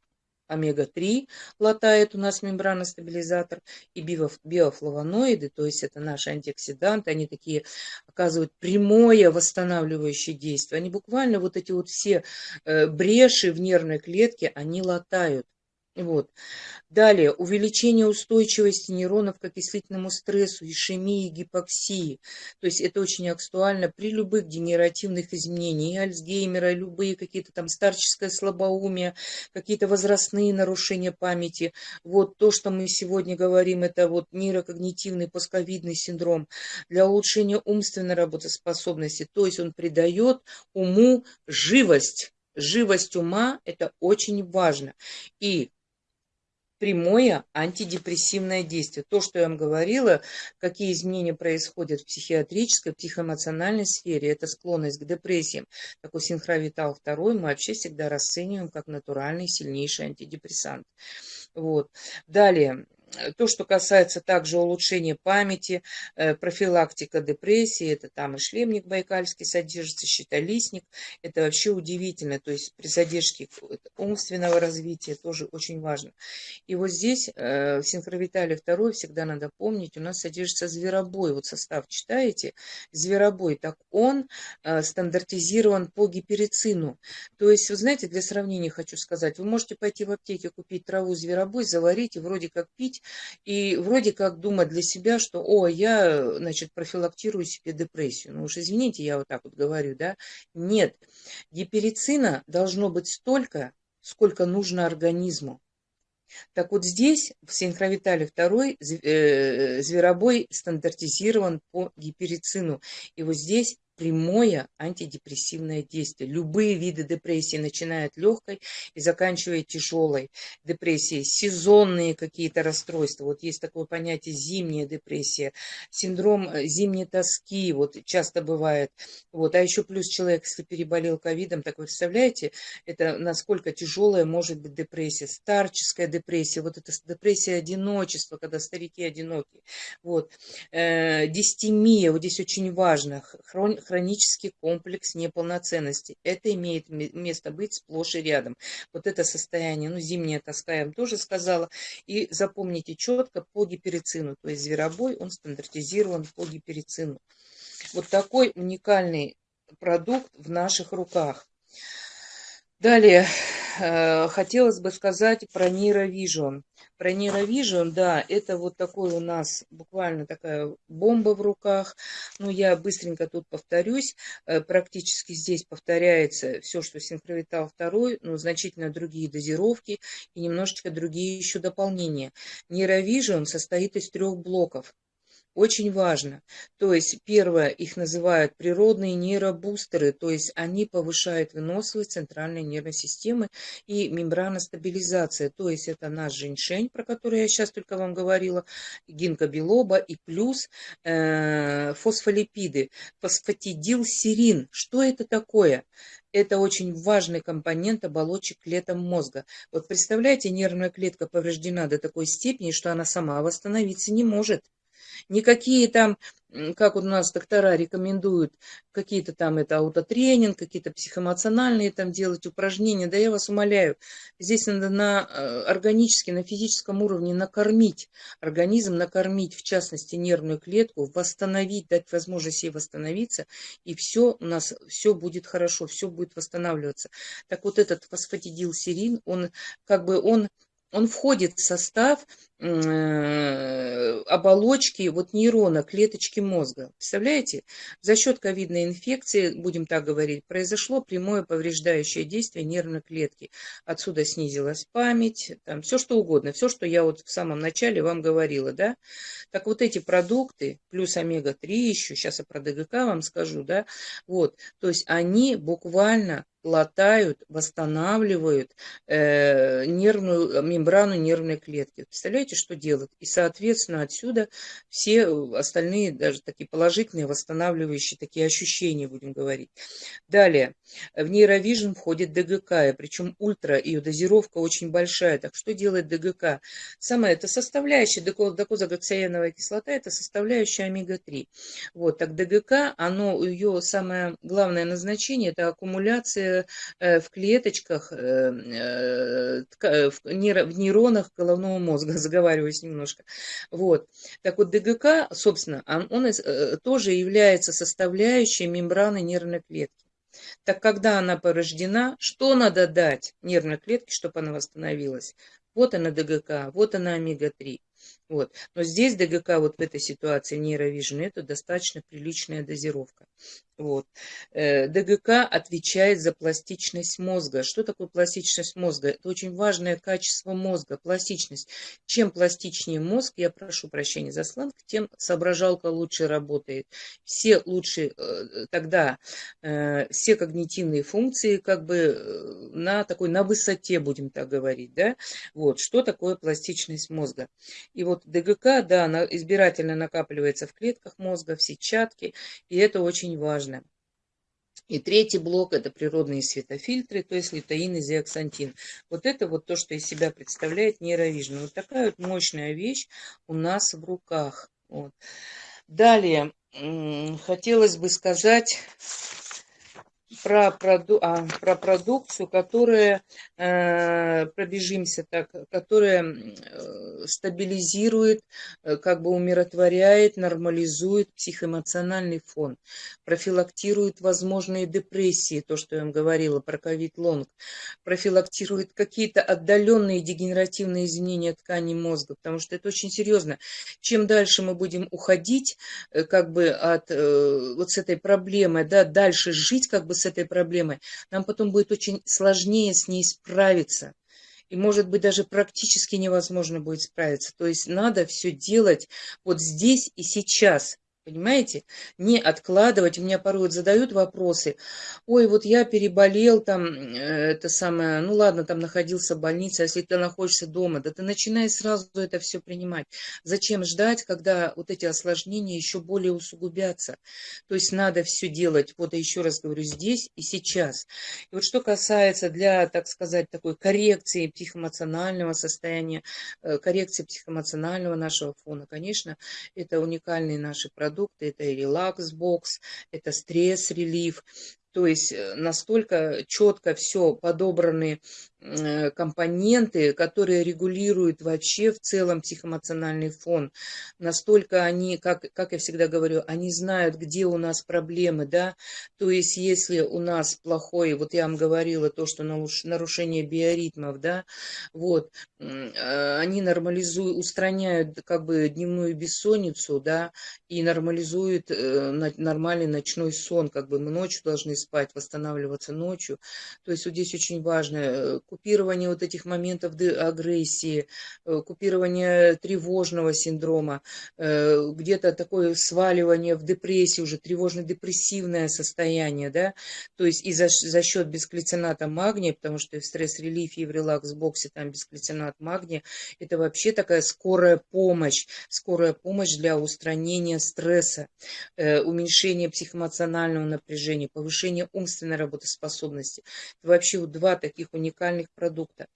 омега-3 латает у нас мембраностабилизатор и биофлавоноиды, то есть это наши антиоксиданты, они такие оказывают прямое восстанавливающее действие. Они буквально вот эти вот все э, бреши в нервной клетке, они латают. Вот. Далее, увеличение устойчивости нейронов к окислительному стрессу, ишемии, гипоксии. То есть это очень актуально при любых генеративных изменениях, и Альцгеймера, любые какие-то там старческое слабоумие, какие-то возрастные нарушения памяти. Вот то, что мы сегодня говорим, это вот нейрокогнитивный постковидный синдром для улучшения умственной работоспособности. То есть он придает уму живость. Живость ума – это очень важно. И прямое антидепрессивное действие. То, что я вам говорила, какие изменения происходят в психиатрической, психоэмоциональной сфере, это склонность к депрессиям. Такой синхровитал 2 мы вообще всегда расцениваем как натуральный сильнейший антидепрессант. Вот. Далее, то, что касается также улучшения памяти, э, профилактика депрессии, это там и шлемник байкальский содержится, щитолистник, это вообще удивительно, то есть при задержке умственного развития тоже очень важно. И вот здесь э, в синхровитале 2 всегда надо помнить, у нас содержится зверобой, вот состав читаете, зверобой, так он стандартизирован по гиперицину. То есть, вы знаете, для сравнения хочу сказать, вы можете пойти в аптеке купить траву зверобой, заварить и вроде как пить, жить и вроде как думать для себя, что, о, я, значит, профилактирую себе депрессию. Ну уж извините, я вот так вот говорю, да. Нет, гиперицина должно быть столько, сколько нужно организму. Так вот здесь, в синхровитале 2, э, зверобой стандартизирован по гиперицину. И вот здесь прямое антидепрессивное действие. Любые виды депрессии, начиная от легкой и заканчивая тяжелой депрессией, сезонные какие-то расстройства. Вот есть такое понятие зимняя депрессия, синдром э, зимней тоски, вот часто бывает. Вот. А еще плюс человек, если переболел ковидом, так вы представляете, это насколько тяжелая может быть депрессия, старческая депрессия, вот это депрессия одиночества, когда старики одиноки. Вот. Э, дистемия, вот здесь очень важно, хрон хронический комплекс неполноценности. Это имеет место быть сплошь и рядом. Вот это состояние, ну, зимняя тоска, я вам тоже сказала. И запомните четко по гиперицину, то есть зверобой, он стандартизирован по гиперицину. Вот такой уникальный продукт в наших руках. Далее, э, хотелось бы сказать про нейровижн. Про нейровижн, да, это вот такой у нас буквально такая бомба в руках. Ну, я быстренько тут повторюсь. Э, практически здесь повторяется все, что синхровитал 2, но значительно другие дозировки и немножечко другие еще дополнения. Нейровижн состоит из трех блоков. Очень важно. То есть, первое, их называют природные нейробустеры, то есть они повышают выносливость центральной нервной системы и мембраностабилизация, то есть это наш женьшень, про который я сейчас только вам говорила, гинкобилоба и плюс э, фосфолипиды, фосфатидилсерин. Что это такое? это очень важный компонент оболочек клеток мозга. Вот представляете, нервная клетка повреждена до такой степени, что она сама восстановиться не может. Никакие там как у нас доктора рекомендуют какие-то там это аутотренинг, какие-то психоэмоциональные там делать упражнения, да я вас умоляю, здесь надо на э, органически, на физическом уровне накормить организм, накормить в частности нервную клетку, восстановить, дать возможность ей восстановиться, и все у нас, все будет хорошо, все будет восстанавливаться. Так вот этот фосфатидилсерин, он как бы он он входит в состав оболочки вот нейрона, клеточки мозга. Представляете? За счет ковидной инфекции, будем так говорить, произошло прямое повреждающее действие нервной клетки. Отсюда снизилась память, там все что угодно, все, что я вот в самом начале вам говорила, да. Так вот эти продукты, плюс омега-3 еще, сейчас я про ДГК вам скажу, да, вот, то есть они буквально латают, восстанавливают э, нервную э, мембрану нервной клетки. Представляете, что делают? И, соответственно, отсюда все остальные, даже такие положительные, восстанавливающие такие ощущения, будем говорить. Далее, в нейровижн входит ДГК, причем ультра, ее дозировка очень большая. Так что делает ДГК? Самое, это составляющая, докозагоциановая кислота, это составляющая омега-3. Вот, так ДГК, оно, ее самое главное назначение, это аккумуляция Э, в клеточках, э, э, в нейронах головного мозга, заговариваюсь немножко. Вот. Так вот, ДГК, собственно, он, он тоже является составляющей мембраны нервной клетки. Так когда она порождена, что надо дать нервной клетке, чтобы она восстановилась? Вот она ДГК, вот она омега-3. Вот. Но здесь ДГК вот в этой ситуации нейровижн это достаточно приличная дозировка. Вот. Э, ДГК отвечает за пластичность мозга. Что такое пластичность мозга? Это очень важное качество мозга, пластичность. Чем пластичнее мозг, я прошу прощения за сленг, тем соображалка лучше работает. Все лучше э, тогда, э, все когнитивные функции как бы на такой, на высоте, будем так говорить. Да? Вот. Что такое пластичность мозга? И вот ДГК, да, она избирательно накапливается в клетках мозга, в сетчатке, и это очень важно. И третий блок – это природные светофильтры, то есть лютеин и зиаксантин. Вот это вот то, что из себя представляет нейровижн. Вот такая вот мощная вещь у нас в руках. Вот. Далее, хотелось бы сказать про, проду, а, про продукцию, которая, э, пробежимся так, которая э, стабилизирует, э, как бы умиротворяет, нормализует психоэмоциональный фон, профилактирует возможные депрессии, то, что я вам говорила про ковид-лонг, профилактирует какие-то отдаленные дегенеративные изменения тканей мозга, потому что это очень серьезно. Чем дальше мы будем уходить, э, как бы от вот с этой проблемой, да, дальше жить, как бы с этой проблемой, нам потом будет очень сложнее с ней справиться. И, может быть, даже практически невозможно будет справиться. То есть надо все делать вот здесь и сейчас. Понимаете? Не откладывать. У меня порой вот задают вопросы. Ой, вот я переболел там, э, это самое, ну ладно, там находился в больнице, а если ты находишься дома, да ты начинай сразу это все принимать. Зачем ждать, когда вот эти осложнения еще более усугубятся? То есть надо все делать, вот еще раз говорю, здесь и сейчас. И вот что касается для, так сказать, такой коррекции психоэмоционального состояния, э, коррекции психоэмоционального нашего фона, конечно, это уникальные наши продукты продукты, это и релакс-бокс, это стресс-релив, то есть э, настолько четко все подобраны компоненты, которые регулируют вообще в целом психоэмоциональный фон. Настолько они, как, как я всегда говорю, они знают, где у нас проблемы, да, то есть если у нас плохой, вот я вам говорила, то, что нарушение биоритмов, да, вот, э, они нормализуют, устраняют как бы дневную бессонницу, да, и нормализуют э, нормальный ночной сон, как бы мы ночью должны спать, восстанавливаться ночью, то есть вот здесь очень важно купирование вот этих моментов агрессии, э, купирование тревожного синдрома, э, где-то такое сваливание в депрессии, уже тревожно-депрессивное состояние, да, то есть и за, за счет бесклицината магния, потому что в стресс-релифе, и в релакс-боксе там бесклицинат магния, это вообще такая скорая помощь, скорая помощь для устранения стресса, э, уменьшения психоэмоционального напряжения, повышения умственной работоспособности. Это вообще вот два таких уникальных продукта.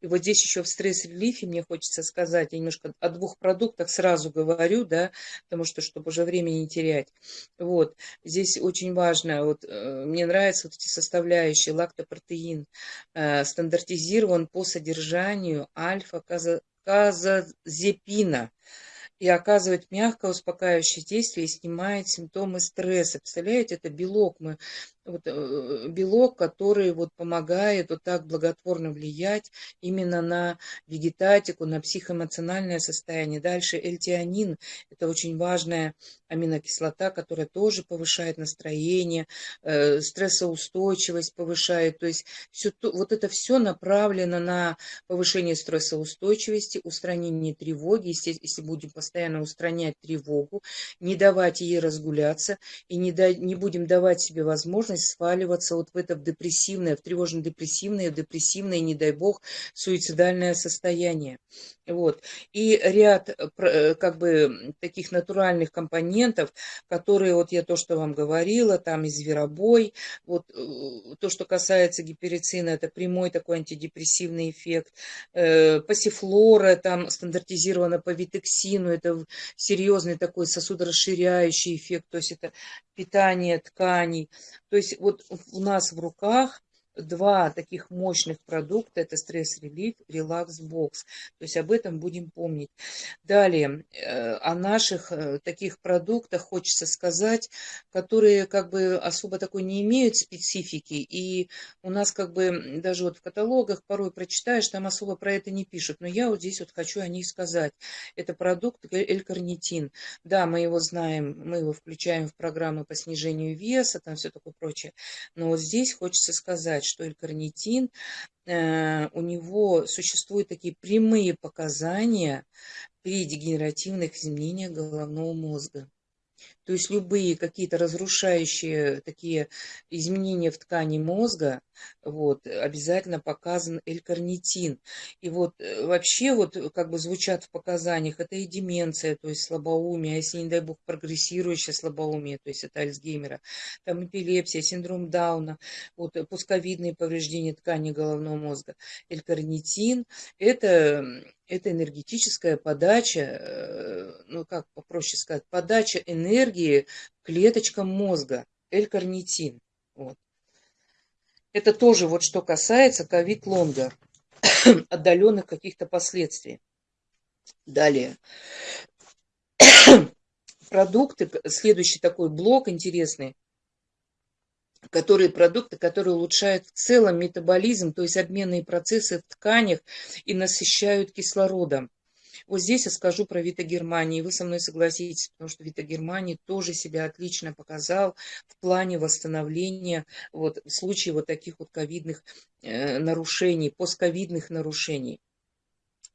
И вот здесь еще в стресс-релифе мне хочется сказать, я немножко о двух продуктах сразу говорю, да, потому что, чтобы уже времени не терять. Вот, здесь очень важно, вот, э, мне нравятся вот эти составляющие, лактопротеин, э, стандартизирован по содержанию альфа-казазепина и оказывает мягкое успокаивающее действие и снимает симптомы стресса. Представляете, это белок. Мы вот, э, белок, который вот помогает вот так благотворно влиять именно на вегетатику, на психоэмоциональное состояние. Дальше эльтианин – это очень важная аминокислота, которая тоже повышает настроение, э, стрессоустойчивость повышает. То есть все, вот это все направлено на повышение стрессоустойчивости, устранение тревоги. Если, если будем постоянно устранять тревогу, не давать ей разгуляться и не, да, не будем давать себе возможность сваливаться вот в это в депрессивное, в тревожно-депрессивное, в депрессивное, не дай бог, суицидальное состояние. Вот. И ряд э, э, как бы таких натуральных компонентов, которые, вот я то, что вам говорила, там и зверобой, вот э, то, что касается гиперицина, это прямой такой антидепрессивный эффект, пассифлора, там стандартизировано по витексину, это серьезный такой сосудорасширяющий эффект, то есть это питание тканей. То есть вот у нас в руках два таких мощных продукта, это стресс-релиф, релакс-бокс. То есть об этом будем помнить. Далее, э, о наших э, таких продуктах хочется сказать, которые как бы особо такой не имеют специфики. И у нас как бы даже вот в каталогах порой прочитаешь, там особо про это не пишут. Но я вот здесь вот хочу о них сказать. Это продукт L-карнитин. Да, мы его знаем, мы его включаем в программы по снижению веса, там все такое прочее. Но вот здесь хочется сказать, что L-карнитин, э, у него существуют такие прямые показания при дегенеративных изменениях головного мозга. То есть любые какие-то разрушающие такие изменения в ткани мозга, вот, обязательно показан L-карнитин. И вот э, вообще вот как бы звучат в показаниях, это и деменция, то есть слабоумие, а если, не дай бог, прогрессирующее слабоумие, то есть это Альцгеймера, там эпилепсия, синдром Дауна, вот пусковидные повреждения ткани головного мозга. L-карнитин – это это энергетическая подача, э, ну как попроще сказать, подача энергии клеточкам мозга, L-карнитин. Вот. Это тоже вот что касается ковид-лонга, отдаленных каких-то последствий. Далее. Продукты, следующий такой блок интересный, которые продукты, которые улучшают в целом метаболизм, то есть обменные процессы в тканях и насыщают кислородом. Вот здесь я скажу про Витагерманий. Вы со мной согласитесь, потому что Витагерманий тоже себя отлично показал в плане восстановления вот, в случае вот таких вот ковидных э, нарушений, постковидных нарушений.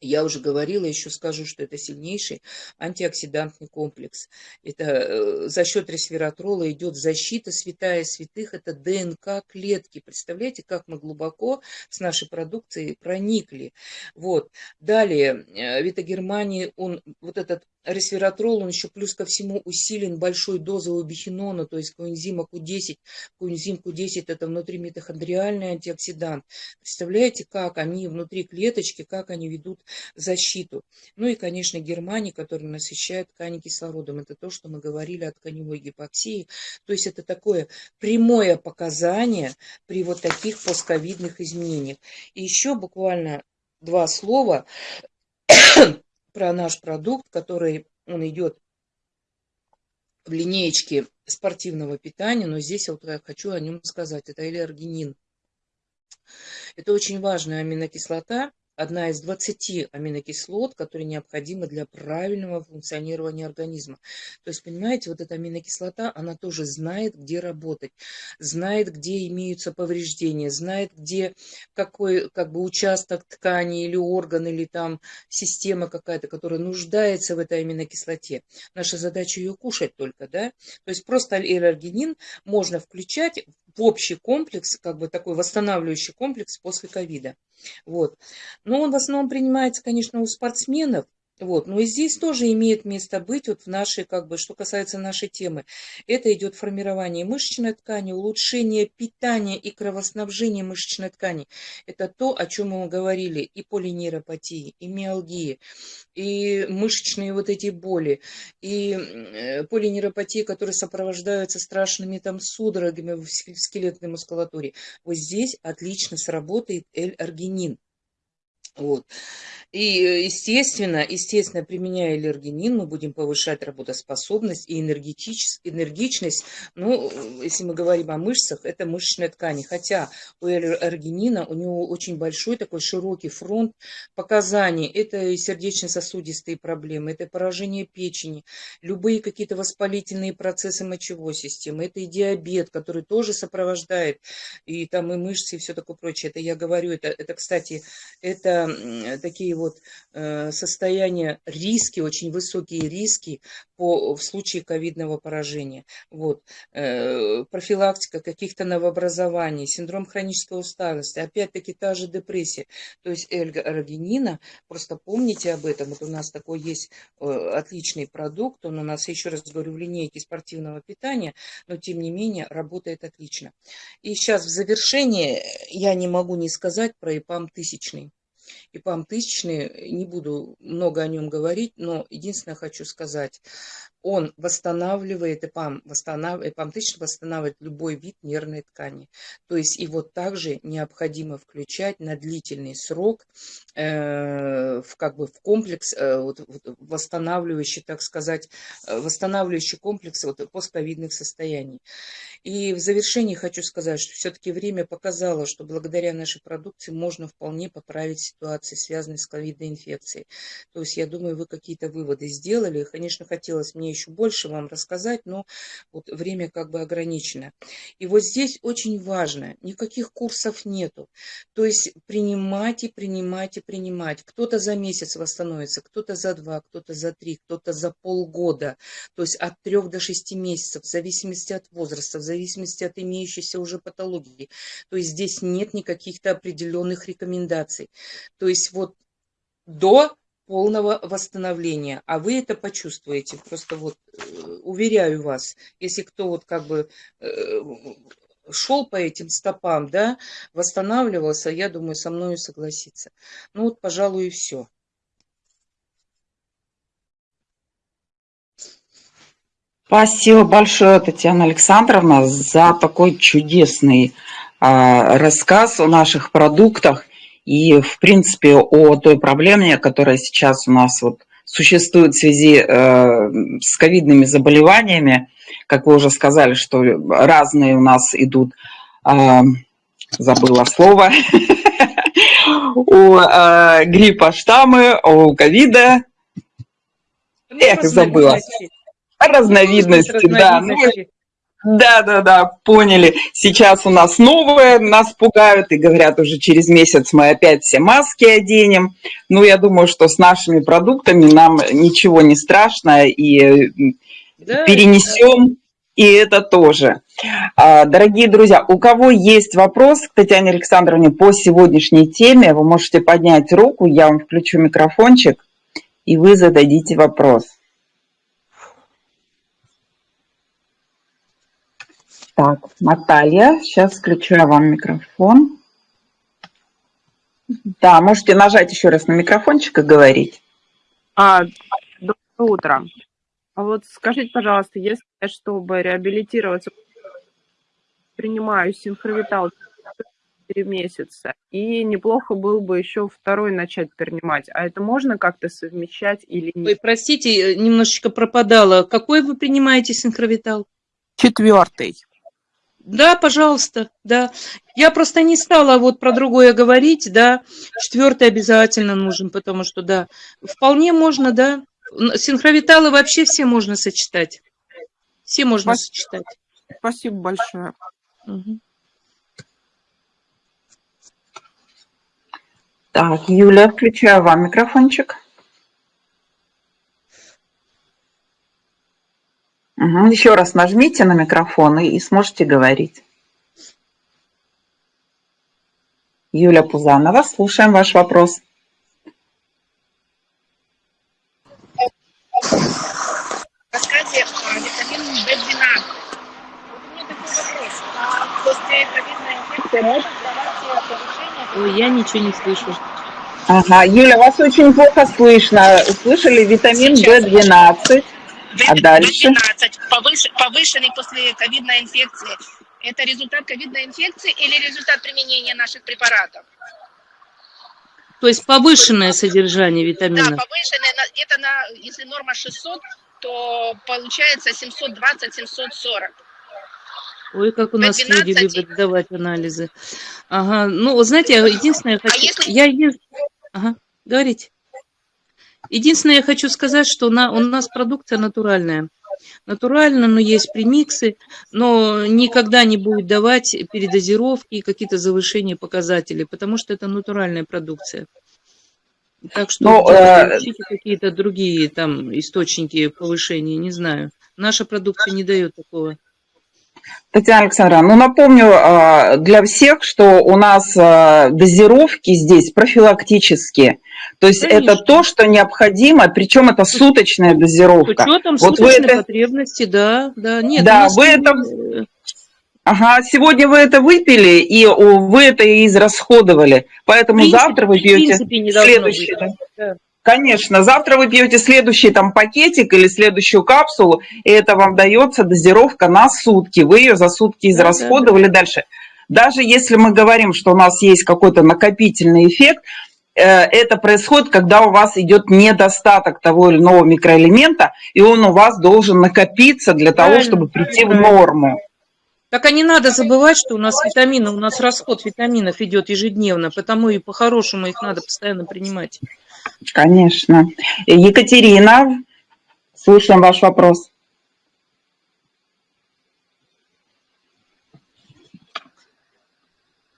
Я уже говорила, еще скажу, что это сильнейший антиоксидантный комплекс. Это э, за счет ресвератрола идет защита святая святых, это ДНК клетки. Представляете, как мы глубоко с нашей продукцией проникли. Вот. Далее, э, Витагермании, он вот этот Ресвератрол, он еще плюс ко всему усилен большой дозой убихинона, то есть коэнзима Q10. Коэнзим Q10 это внутри митохондриальный антиоксидант. Представляете, как они внутри клеточки, как они ведут защиту. Ну и, конечно, германий, который насыщает ткани кислородом. Это то, что мы говорили о тканевой гипоксии. То есть это такое прямое показание при вот таких постковидных изменениях. И еще буквально два слова про наш продукт, который он идет в линеечке спортивного питания, но здесь вот я хочу о нем сказать. Это элергинин. Это очень важная аминокислота, одна из 20 аминокислот, которые необходимы для правильного функционирования организма. То есть, понимаете, вот эта аминокислота, она тоже знает, где работать, знает, где имеются повреждения, знает, где какой как бы участок ткани или орган, или там система какая-то, которая нуждается в этой аминокислоте. Наша задача ее кушать только, да? То есть просто аллергенин можно включать в общий комплекс, как бы такой восстанавливающий комплекс после ковида. Вот. Но он в основном принимается, конечно, у спортсменов, Вот, но и здесь тоже имеет место быть, вот в нашей, как бы, что касается нашей темы, это идет формирование мышечной ткани, улучшение питания и кровоснабжения мышечной ткани. Это то, о чем мы говорили, и полинейропатии, и миалгии, и мышечные вот эти боли, и э, полинейропатии, которые сопровождаются страшными там судорогами в скелетной мускулатуре. Вот здесь отлично сработает L-аргинин. Вот. И, естественно, естественно, применяя аллергенин, мы будем повышать работоспособность и энергичность. Ну, если мы говорим о мышцах, это мышечная ткань. Хотя у аллергенина у него очень большой такой широкий фронт показаний. Это и сердечно-сосудистые проблемы, это поражение печени, любые какие-то воспалительные процессы мочевой системы, это и диабет, который тоже сопровождает, и там и мышцы, и все такое прочее. Это я говорю, это, это кстати, это такие вот э, состояние, риски, очень высокие риски по, в случае ковидного поражения. Вот. Э, профилактика каких-то новообразований, синдром хронической усталости, опять-таки та же депрессия. То есть эльга-аргинина, просто помните об этом, вот у нас такой есть э, отличный продукт, он у нас, еще раз говорю, в линейке спортивного питания, но тем не менее работает отлично. И сейчас в завершение я не могу не сказать про ИПАМ тысячный. ИПАМ тысячный, не буду много о нем говорить, но единственное хочу сказать, он восстанавливает, ИПАМ, восстанавливает, ИПАМ тысячный восстанавливает любой вид нервной ткани. То есть его также необходимо включать на длительный срок э, в, как бы в комплекс, э, вот, вот, восстанавливающий, так сказать, э, восстанавливающий комплекс вот, постковидных состояний. И в завершении хочу сказать, что все-таки время показало, что благодаря нашей продукции можно вполне поправить ситуации, связанные с ковидной инфекцией. То есть я думаю, вы какие-то выводы сделали. Конечно, хотелось мне еще больше вам рассказать, но вот время как бы ограничено. И вот здесь очень важно, никаких курсов нету. То есть принимать и принимать. Кто-то за месяц восстановится, кто-то за два, кто-то за три, кто-то за полгода. То есть от трех до шести месяцев, в зависимости от возраста, в зависимости от имеющейся уже патологии. То есть здесь нет никаких-то определенных рекомендаций. То есть вот до полного восстановления, а вы это почувствуете. Просто вот э, уверяю вас, если кто вот как бы э, шел по этим стопам, да, восстанавливался, я думаю, со мной согласится. Ну вот, пожалуй, и все. Спасибо большое, Татьяна Александровна, за такой чудесный э, рассказ о наших продуктах и, в принципе, о той проблеме, которая сейчас у нас вот существует в связи э, с ковидными заболеваниями. Как вы уже сказали, что разные у нас идут, э, забыла слово, у э, гриппа штаммы, у ковида. Эх, забыла разновидности, да. Ну, да, да, да, поняли. Сейчас у нас новое, нас пугают и говорят, уже через месяц мы опять все маски оденем. Ну, я думаю, что с нашими продуктами нам ничего не страшно и да, перенесем. Да. И это тоже. А, дорогие друзья, у кого есть вопрос к Татьяне Александровне по сегодняшней теме, вы можете поднять руку, я вам включу микрофончик, и вы зададите вопрос. Так, Наталья, сейчас включаю вам микрофон. Да, можете нажать еще раз на микрофончик и говорить. А, доброе утро. А вот скажите, пожалуйста, если чтобы реабилитироваться, принимаю синхровитал 4 месяца, и неплохо было бы еще второй начать принимать. А это можно как-то совмещать или нет? Ой, простите, немножечко пропадала. Какой вы принимаете синхровитал? Четвертый. Да, пожалуйста, да. Я просто не стала вот про другое говорить, да. Четвертый обязательно нужен, потому что, да, вполне можно, да. Синхровиталы вообще все можно сочетать. Все можно Спасибо. сочетать. Спасибо большое. Угу. Так, Юля, включаю вам микрофончик. Угу. Еще раз нажмите на микрофон и, и сможете говорить. Юля Пузанова, слушаем ваш вопрос. Рассказе витамин В12. У меня такой вопрос. А после ковидной инфекции может давать повышение? Ой, я ничего не слышу. Ага, Юля, вас очень плохо слышно. Слышали витамин В12? А дальше? В12, повыш, повышенный после ковидной инфекции. Это результат ковидной инфекции или результат применения наших препаратов? То есть повышенное содержание витамина? Да, повышенное, это на, если норма 600, то получается 720-740. Ой, как у нас 12... люди любят давать анализы. Ага, ну, знаете, единственное, я хочу... А если... я. Ага, говорите. Единственное, я хочу сказать, что на, у нас продукция натуральная. Натурально, но есть премиксы, но никогда не будет давать передозировки и какие-то завышения показателей, потому что это натуральная продукция. Так что ну, э... какие-то другие там источники повышения, не знаю. Наша продукция не дает такого. Татьяна Александровна, ну напомню а, для всех, что у нас а, дозировки здесь профилактические. То есть Конечно. это то, что необходимо, причем это суточная дозировка. С учетом вот вы это... потребности, да, да. Нет, да, вы это... Ага, сегодня вы это выпили, и вы это и израсходовали. Поэтому принципе, завтра вы пьете следующее. Да. Конечно, завтра вы пьете следующий там пакетик или следующую капсулу, и это вам дается дозировка на сутки. Вы ее за сутки израсходовали да, да, да. дальше. Даже если мы говорим, что у нас есть какой-то накопительный эффект, э, это происходит, когда у вас идет недостаток того или иного микроэлемента, и он у вас должен накопиться для того, чтобы прийти в норму. Так а не надо забывать, что у нас витамины, у нас расход витаминов идет ежедневно, потому и по-хорошему их надо постоянно принимать. Конечно. Екатерина, слушаем ваш вопрос.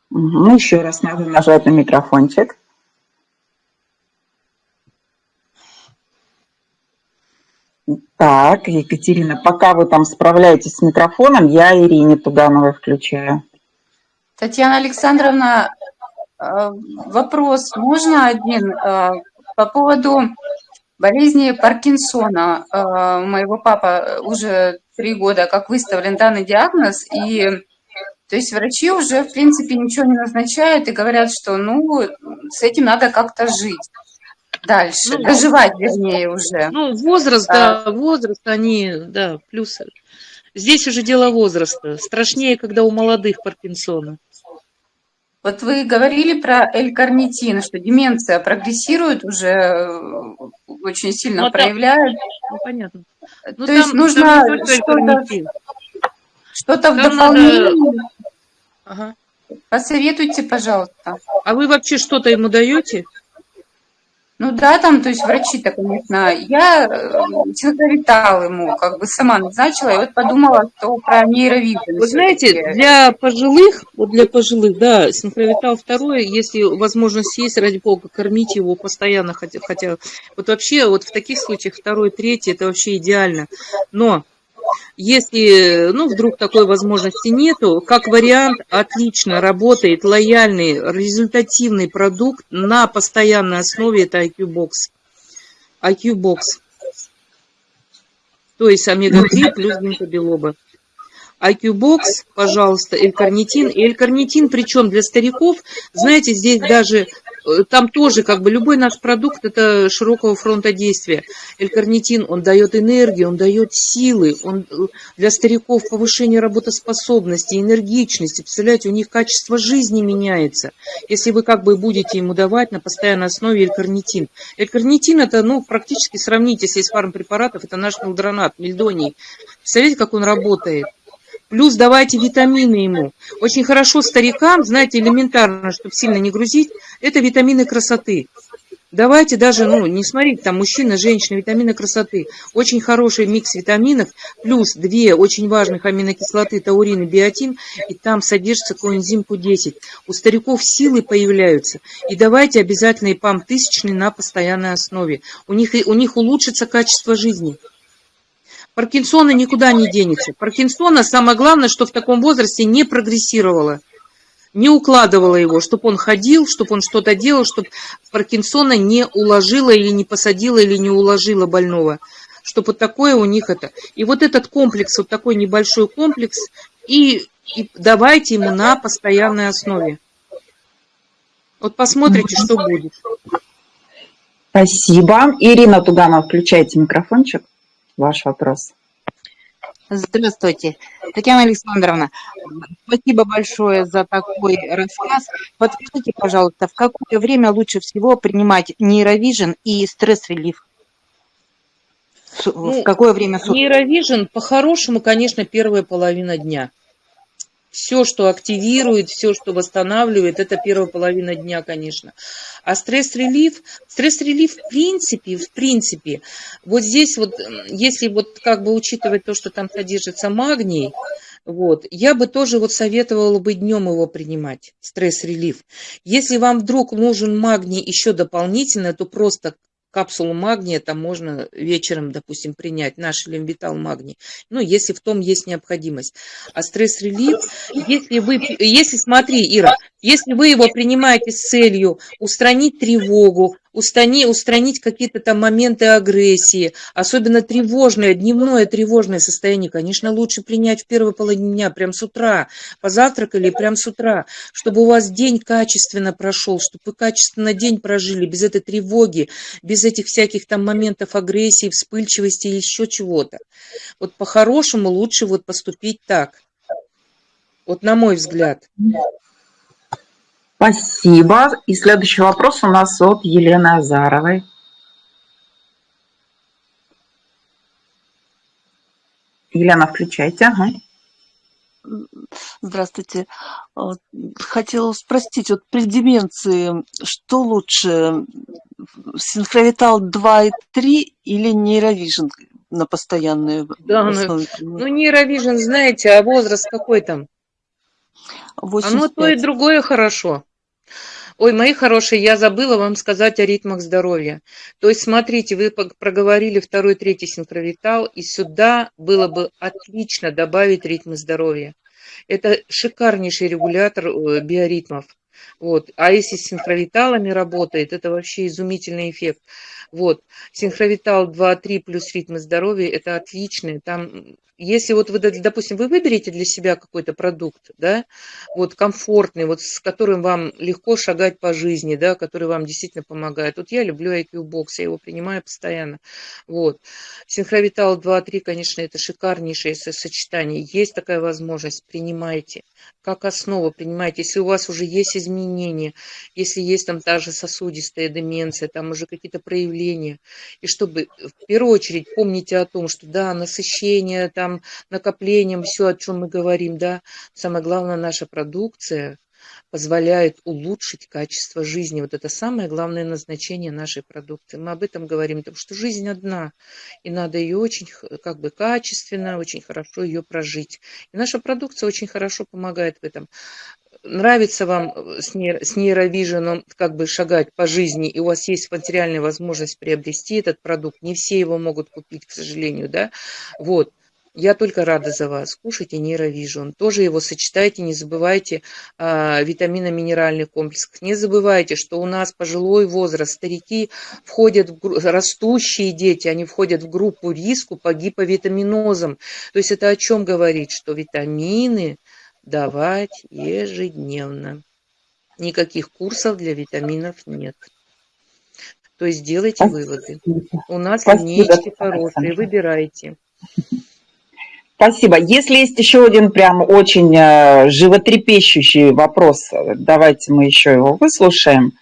Ну, еще раз надо нажать на микрофончик. Так, Екатерина, пока вы там справляетесь с микрофоном, я Ирине Тугановой включаю. Татьяна Александровна, э, вопрос можно один? Э, по поводу болезни Паркинсона. Э, моего папа уже три года как выставлен данный диагноз, и то есть врачи уже, в принципе, ничего не назначают и говорят, что, ну, с этим надо как-то жить дальше, ну, доживать, вернее, уже. Ну, возраст, а, да, возраст, они, да, плюсы. Здесь уже дело возраста. Страшнее, когда у молодых Паркинсона. Вот вы говорили про L-карнитин, что деменция прогрессирует уже, э, очень сильно ну, проявляет. Ну, понятно. Ну, То там, есть нужно что-то что в дополнение. Надо... Ага. Посоветуйте, пожалуйста. А вы вообще что-то ему даете? Ну да, там, то есть врачи-то, конечно, я э, ему, как бы сама назначила, и вот подумала, что про нейровидение. Вы знаете, для пожилых, вот для пожилых, да, синхровитал второй, если возможность есть, ради бога, кормить его постоянно, хотя, хотя вот вообще вот в таких случаях второй, третий, это вообще идеально. Но если, ну, вдруг такой возможности нету, как вариант, отлично работает лояльный, результативный продукт на постоянной основе, это IQ-бокс. IQ-бокс. То есть омега-3 плюс гинкобелоба. IQ-бокс, пожалуйста, L-карнитин. И L-карнитин, причем для стариков, знаете, здесь даже там тоже как бы любой наш продукт это широкого фронта действия. L-карнитин, он дает энергию, он дает силы, он э, для стариков повышение работоспособности, энергичности. Представляете, у них качество жизни меняется, если вы как бы будете ему давать на постоянной основе. L-карнитин это, ну, практически сравните, если из фармпрепаратов, это наш мелдронат, мельдоний. Представляете, как он работает? Плюс давайте витамины ему. Очень хорошо старикам, знаете, элементарно, чтобы сильно не грузить, это витамины красоты. Давайте даже, ну, не смотрите, там мужчина, женщина, витамины красоты. Очень хороший микс витаминов, плюс две очень важных аминокислоты, таурин и биотин, и там содержится коэнзим Q10. У стариков силы появляются. И давайте обязательно ИПАМ тысячный на постоянной основе. У них, у них улучшится качество жизни. Паркинсона никуда не денется. Паркинсона самое главное, что в таком возрасте не прогрессировало, не укладывало его, чтобы он ходил, чтобы он что-то делал, чтобы Паркинсона не уложила или не посадила или не уложила больного. Чтобы вот такое у них это. И вот этот комплекс, вот такой небольшой комплекс, и и давайте ему на постоянной основе. Вот посмотрите, что будет. Спасибо. Ирина Туганова, включайте микрофончик. Ваш вопрос. Здравствуйте, Татьяна Александровна. Спасибо большое за такой рассказ. Подскажите, пожалуйста, в какое время лучше всего принимать нейровижен и стресс-релив? Ну, в какое время суток? Нейровижен, по-хорошему, конечно, первая половина дня. Все, что активирует, все, что восстанавливает, это первая половина дня, конечно. А стресс-релив, стресс-релив в принципе, в принципе, вот здесь вот, если вот как бы учитывать то, что там содержится магний, вот, я бы тоже вот советовала бы днем его принимать, стресс-релив. Если вам вдруг нужен магний еще дополнительно, то просто капсулу магния там можно вечером, допустим, принять, наш лимвитал магний, ну, если в том есть необходимость. А стресс-релив, если вы, если, смотри, Ира, если вы его принимаете с целью устранить тревогу, устани, устранить какие-то там моменты агрессии, особенно тревожное, дневное тревожное состояние, конечно, лучше принять в первой половине дня, прям с утра, позавтракали прям с утра, чтобы у вас день качественно прошел, чтобы вы качественно день прожили, без этой тревоги, без этих всяких там моментов агрессии, вспыльчивости или еще чего-то. Вот по-хорошему лучше вот поступить так. Вот на мой взгляд. Спасибо. И следующий вопрос у нас от Елены Азаровой. Елена, включайте. Ага. Здравствуйте. Хотела спросить, вот при деменции, что лучше, синхровитал 2 и 3 или нейровижн на постоянной да, основе? Ну, ну нейровижн, знаете, а возраст какой там? 85. Оно то и другое хорошо. Ой, мои хорошие, я забыла вам сказать о ритмах здоровья. То есть, смотрите, вы проговорили второй, третий синхровитал, и сюда было бы отлично добавить ритмы здоровья. Это шикарнейший регулятор э, биоритмов. Вот. А если с синхровиталами работает, это вообще изумительный эффект. Вот. Синхровитал 2-3 плюс ритмы здоровья – это отличный. Там если вот вы, допустим, вы выберете для себя какой-то продукт, да, вот комфортный, вот с которым вам легко шагать по жизни, да, который вам действительно помогает. Вот я люблю IQ Box, я его принимаю постоянно. Вот. Синхровитал 2-3, конечно, это шикарнейшее сочетание. Есть такая возможность, принимайте. Как основу принимайте. Если у вас уже есть изменения, если есть там та же сосудистая деменция, там уже какие-то проявления, и чтобы в первую очередь помните о том, что да, насыщение, там накоплением, все, о чем мы говорим, да. Самое главное, наша продукция позволяет улучшить качество жизни. Вот это самое главное назначение нашей продукции. Мы об этом говорим, потому что жизнь одна, и надо ее очень как бы качественно, очень хорошо ее прожить. И наша продукция очень хорошо помогает в этом нравится вам с, нейро, нейровиженом как бы шагать по жизни, и у вас есть материальная возможность приобрести этот продукт, не все его могут купить, к сожалению, да, вот, я только рада за вас. Кушайте нейровижн. Тоже его сочетайте, не забывайте а, витаминно-минеральный комплекс. Не забывайте, что у нас пожилой возраст, старики входят, в, растущие дети, они входят в группу риску по гиповитаминозам. То есть это о чем говорит? Что витамины давать ежедневно. Никаких курсов для витаминов нет. То есть делайте выводы. У нас линейки хорошие, выбирайте. Спасибо. Если есть еще один прям очень э, животрепещущий вопрос, давайте мы еще его выслушаем.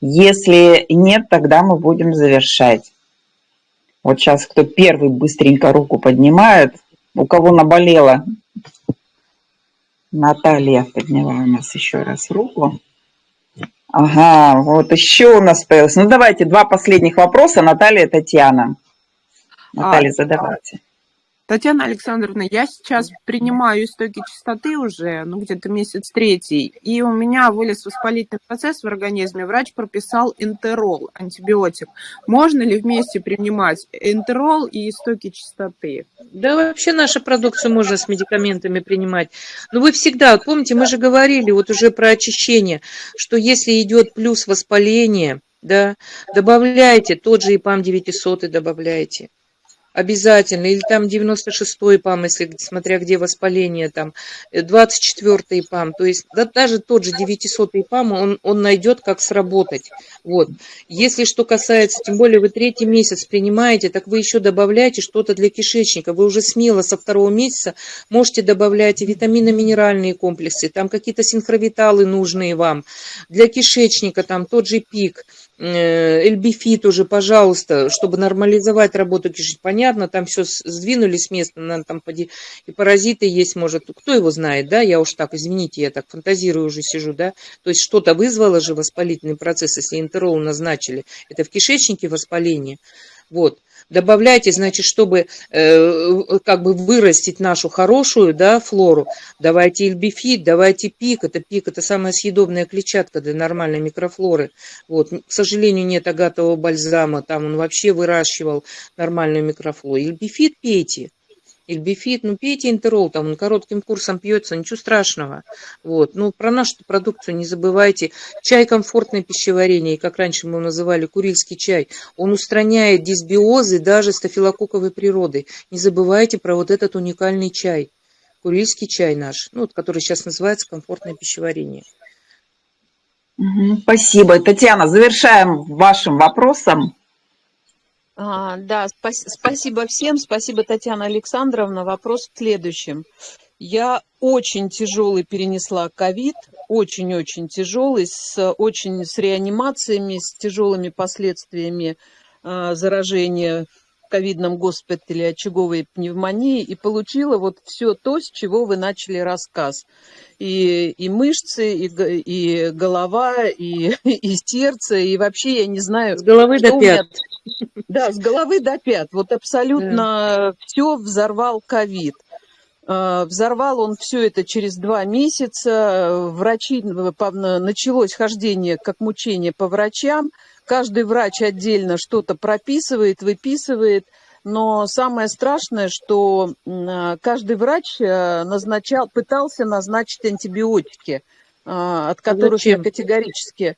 Если нет, тогда мы будем завершать. Вот сейчас кто первый быстренько руку поднимает, у кого наболело. Наталья подняла у нас еще раз руку. Ага, вот еще у нас появилось. Ну давайте два последних вопроса. Наталья и Татьяна. Наталья, а, задавайте. Татьяна Александровна, я сейчас принимаю истоки чистоты уже, ну, где-то месяц третий, и у меня вылез воспалительный процесс в организме. Врач прописал энтерол, антибиотик. Можно ли вместе принимать энтерол и истоки чистоты? Да, вообще нашу продукцию можно с медикаментами принимать. Но вы всегда, вот помните, мы же говорили вот уже про очищение, что если идет плюс воспаление, да, добавляйте, тот же ИПАМ 900 добавляйте. Обязательно. Или там 96-й ПАМ, если смотря где воспаление, там 24-й ПАМ. То есть да, даже тот же 900-й ПАМ, он, он найдет, как сработать. Вот. Если что касается, тем более вы третий месяц принимаете, так вы еще добавляете что-то для кишечника. Вы уже смело со второго месяца можете добавлять витаминно-минеральные комплексы, там какие-то синхровиталы нужные вам. Для кишечника там тот же пик, Э, Эльбифи тоже, пожалуйста, чтобы нормализовать работу кишечника. Понятно, там все сдвинули с места, наверное, там поди, и паразиты есть, может, кто его знает, да, я уж так, извините, я так фантазирую уже сижу, да, то есть что-то вызвало же воспалительный процесс, если энтерол назначили, это в кишечнике воспаление, вот, добавляйте, значит, чтобы э, как бы вырастить нашу хорошую, да, флору, давайте эльбифит, давайте пик, это пик, это самая съедобная клетчатка для нормальной микрофлоры, вот, к сожалению, нет агатового бальзама, там он вообще выращивал нормальную микрофлору, эльбифит пейте, Ильбифит, ну пейте интерол, там он коротким курсом пьется, ничего страшного. Вот. Ну, про нашу продукцию не забывайте. Чай комфортное пищеварение, как раньше мы его называли, курильский чай, он устраняет дисбиозы даже стафилококковой природы. Не забывайте про вот этот уникальный чай. Курильский чай наш, ну, вот, который сейчас называется комфортное пищеварение. Спасибо. Татьяна, завершаем вашим вопросом. А, да, спас, спасибо всем, спасибо, Татьяна Александровна. Вопрос в следующем. Я очень тяжелый перенесла ковид, очень-очень тяжелый, с, очень с реанимациями, с тяжелыми последствиями а, заражения в ковидном госпитале очаговой пневмонии и получила вот все то, с чего вы начали рассказ. И, и мышцы, и, и голова, и, и сердце, и вообще я не знаю... С головы до пят. Да, с головы до пят. Вот абсолютно да. все взорвал ковид. А, взорвал он все это через два месяца. Врачи, началось хождение как мучение по врачам. Каждый врач отдельно что-то прописывает, выписывает. Но самое страшное, что каждый врач э, назначал, пытался назначить антибиотики, а, от которых Зачем? я категорически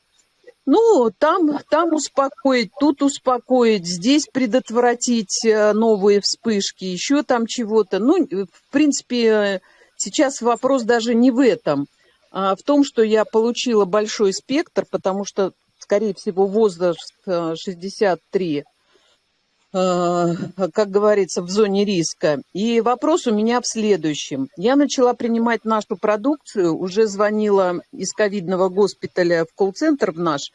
ну, там, там успокоить, тут успокоить, здесь предотвратить э, новые вспышки, еще там чего-то. Ну, в принципе, сейчас вопрос даже не в этом, а в том, что я получила большой спектр, потому что, скорее всего, возраст 63 э, как говорится, в зоне риска. И вопрос у меня в следующем. Я начала принимать нашу продукцию, уже звонила из ковидного госпиталя в колл-центр в наш,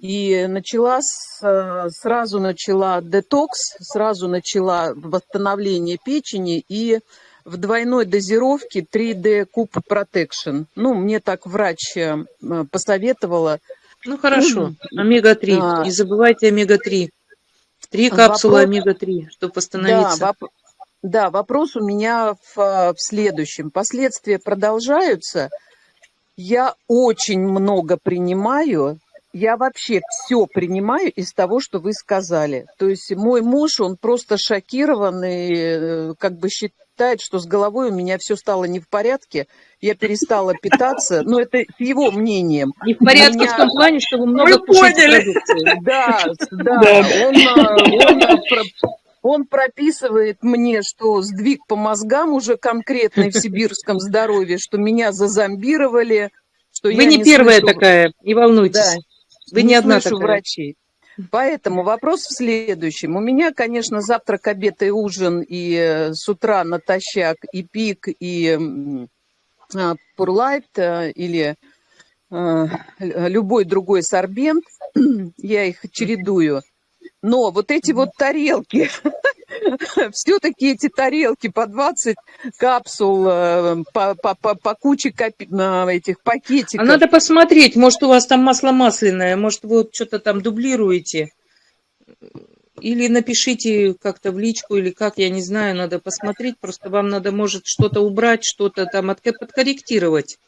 и начала, сразу начала детокс, сразу начала восстановление печени и в двойной дозировке 3D Куб Protection. Ну, мне так врач э, посоветовала. Ну, хорошо, омега-3. А, Не забывайте омега-3. Три капсулы омега-3, чтобы восстановиться. Да, воп... да, вопрос у меня в, в следующем. Последствия продолжаются. Я очень много принимаю, я вообще все принимаю из того, что вы сказали. То есть мой муж, он просто шокирован и э, как бы считает, что с головой у меня все стало не в порядке. Я перестала питаться, но это его мнением. Не в порядке меня... в том плане, что вы много вы поняли. Да, да. Он, э, он, э, он прописывает мне, что сдвиг по мозгам уже конкретный в сибирском здоровье, что меня зазомбировали, что Вы не, не первая слышу... такая, не волнуйтесь. Да, Вы не, не одна такая. врачей. Поэтому вопрос в следующем. У меня, конечно, завтрак, обед и ужин, и э, с утра натощак, и пик, и Пурлайт э, или э, любой другой сорбент, я их чередую. Но вот эти вот тарелки, все-таки эти тарелки по 20 капсул, э, по, по, по, по куче копи, этих пакетиков. А надо посмотреть, может у вас там масло масляное, может вы вот что-то там дублируете. Или напишите как-то в личку, или как, я не знаю, надо посмотреть. Просто вам надо, может, что-то убрать, что-то там подкорректировать.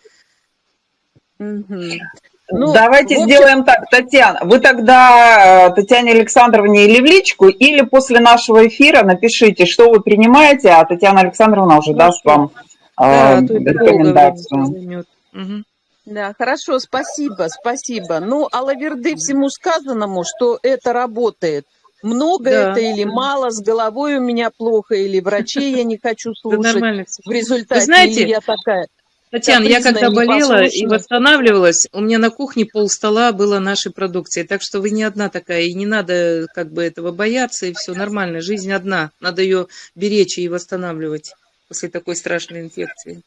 Ну, Давайте общем... сделаем так, Татьяна. Вы тогда э, Татьяне Александровне или в личку, или после нашего эфира напишите, что вы принимаете, а Татьяна Александровна уже Хорошо. даст вам да, э, рекомендацию. Угу. Да, хорошо, спасибо, спасибо. Ну, Алаверды всему сказанному, что это работает. Много Да, это или мало, с головой у меня плохо, или врачей я не хочу Да слушать нормально в результате, знаете, я такая Татьяна, я когда болела и восстанавливалась, у меня на кухне пол стола было нашей продукции. Так что вы не одна такая, и не надо как бы этого бояться, и все нормально. Жизнь одна. Надо ее беречь и восстанавливать после такой страшной инфекции.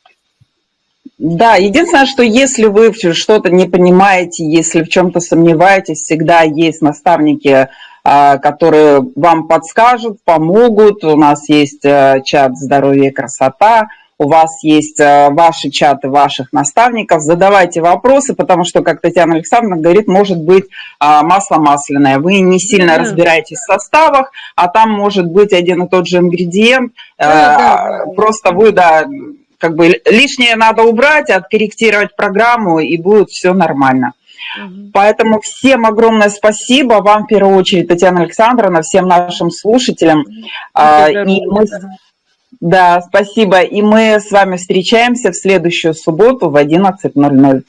Да, единственное, что если вы что-то не понимаете, если в чем-то сомневаетесь, всегда есть наставники, а, которые вам подскажут, помогут. У нас есть э, чат «Здоровье и красота», у вас есть э, ваши чаты ваших наставников. Задавайте вопросы, потому что, как Татьяна Александровна говорит, может быть а, масло масляное. Вы не сильно Да. разбираетесь в составах, а там может быть один и тот же ингредиент. Да, э, да, да. Просто вы, да, как бы лишнее надо убрать, откорректировать программу, и будет все нормально. Поэтому всем огромное спасибо, вам в первую очередь, Татьяна Александровна, всем нашим слушателям. Будьте И мы, да, спасибо. И мы с вами встречаемся в следующую субботу в 11.00.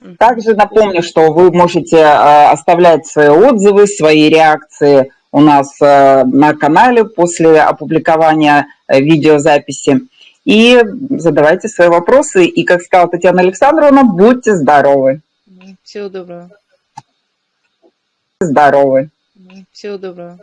Мгм. Также напомню, что вы можете э, оставлять свои отзывы, свои реакции у нас э, на канале после опубликования э, видеозаписи. И задавайте свои вопросы. И, как сказала Татьяна Александровна, будьте здоровы. Всего доброго. Здоровы. Всего доброго.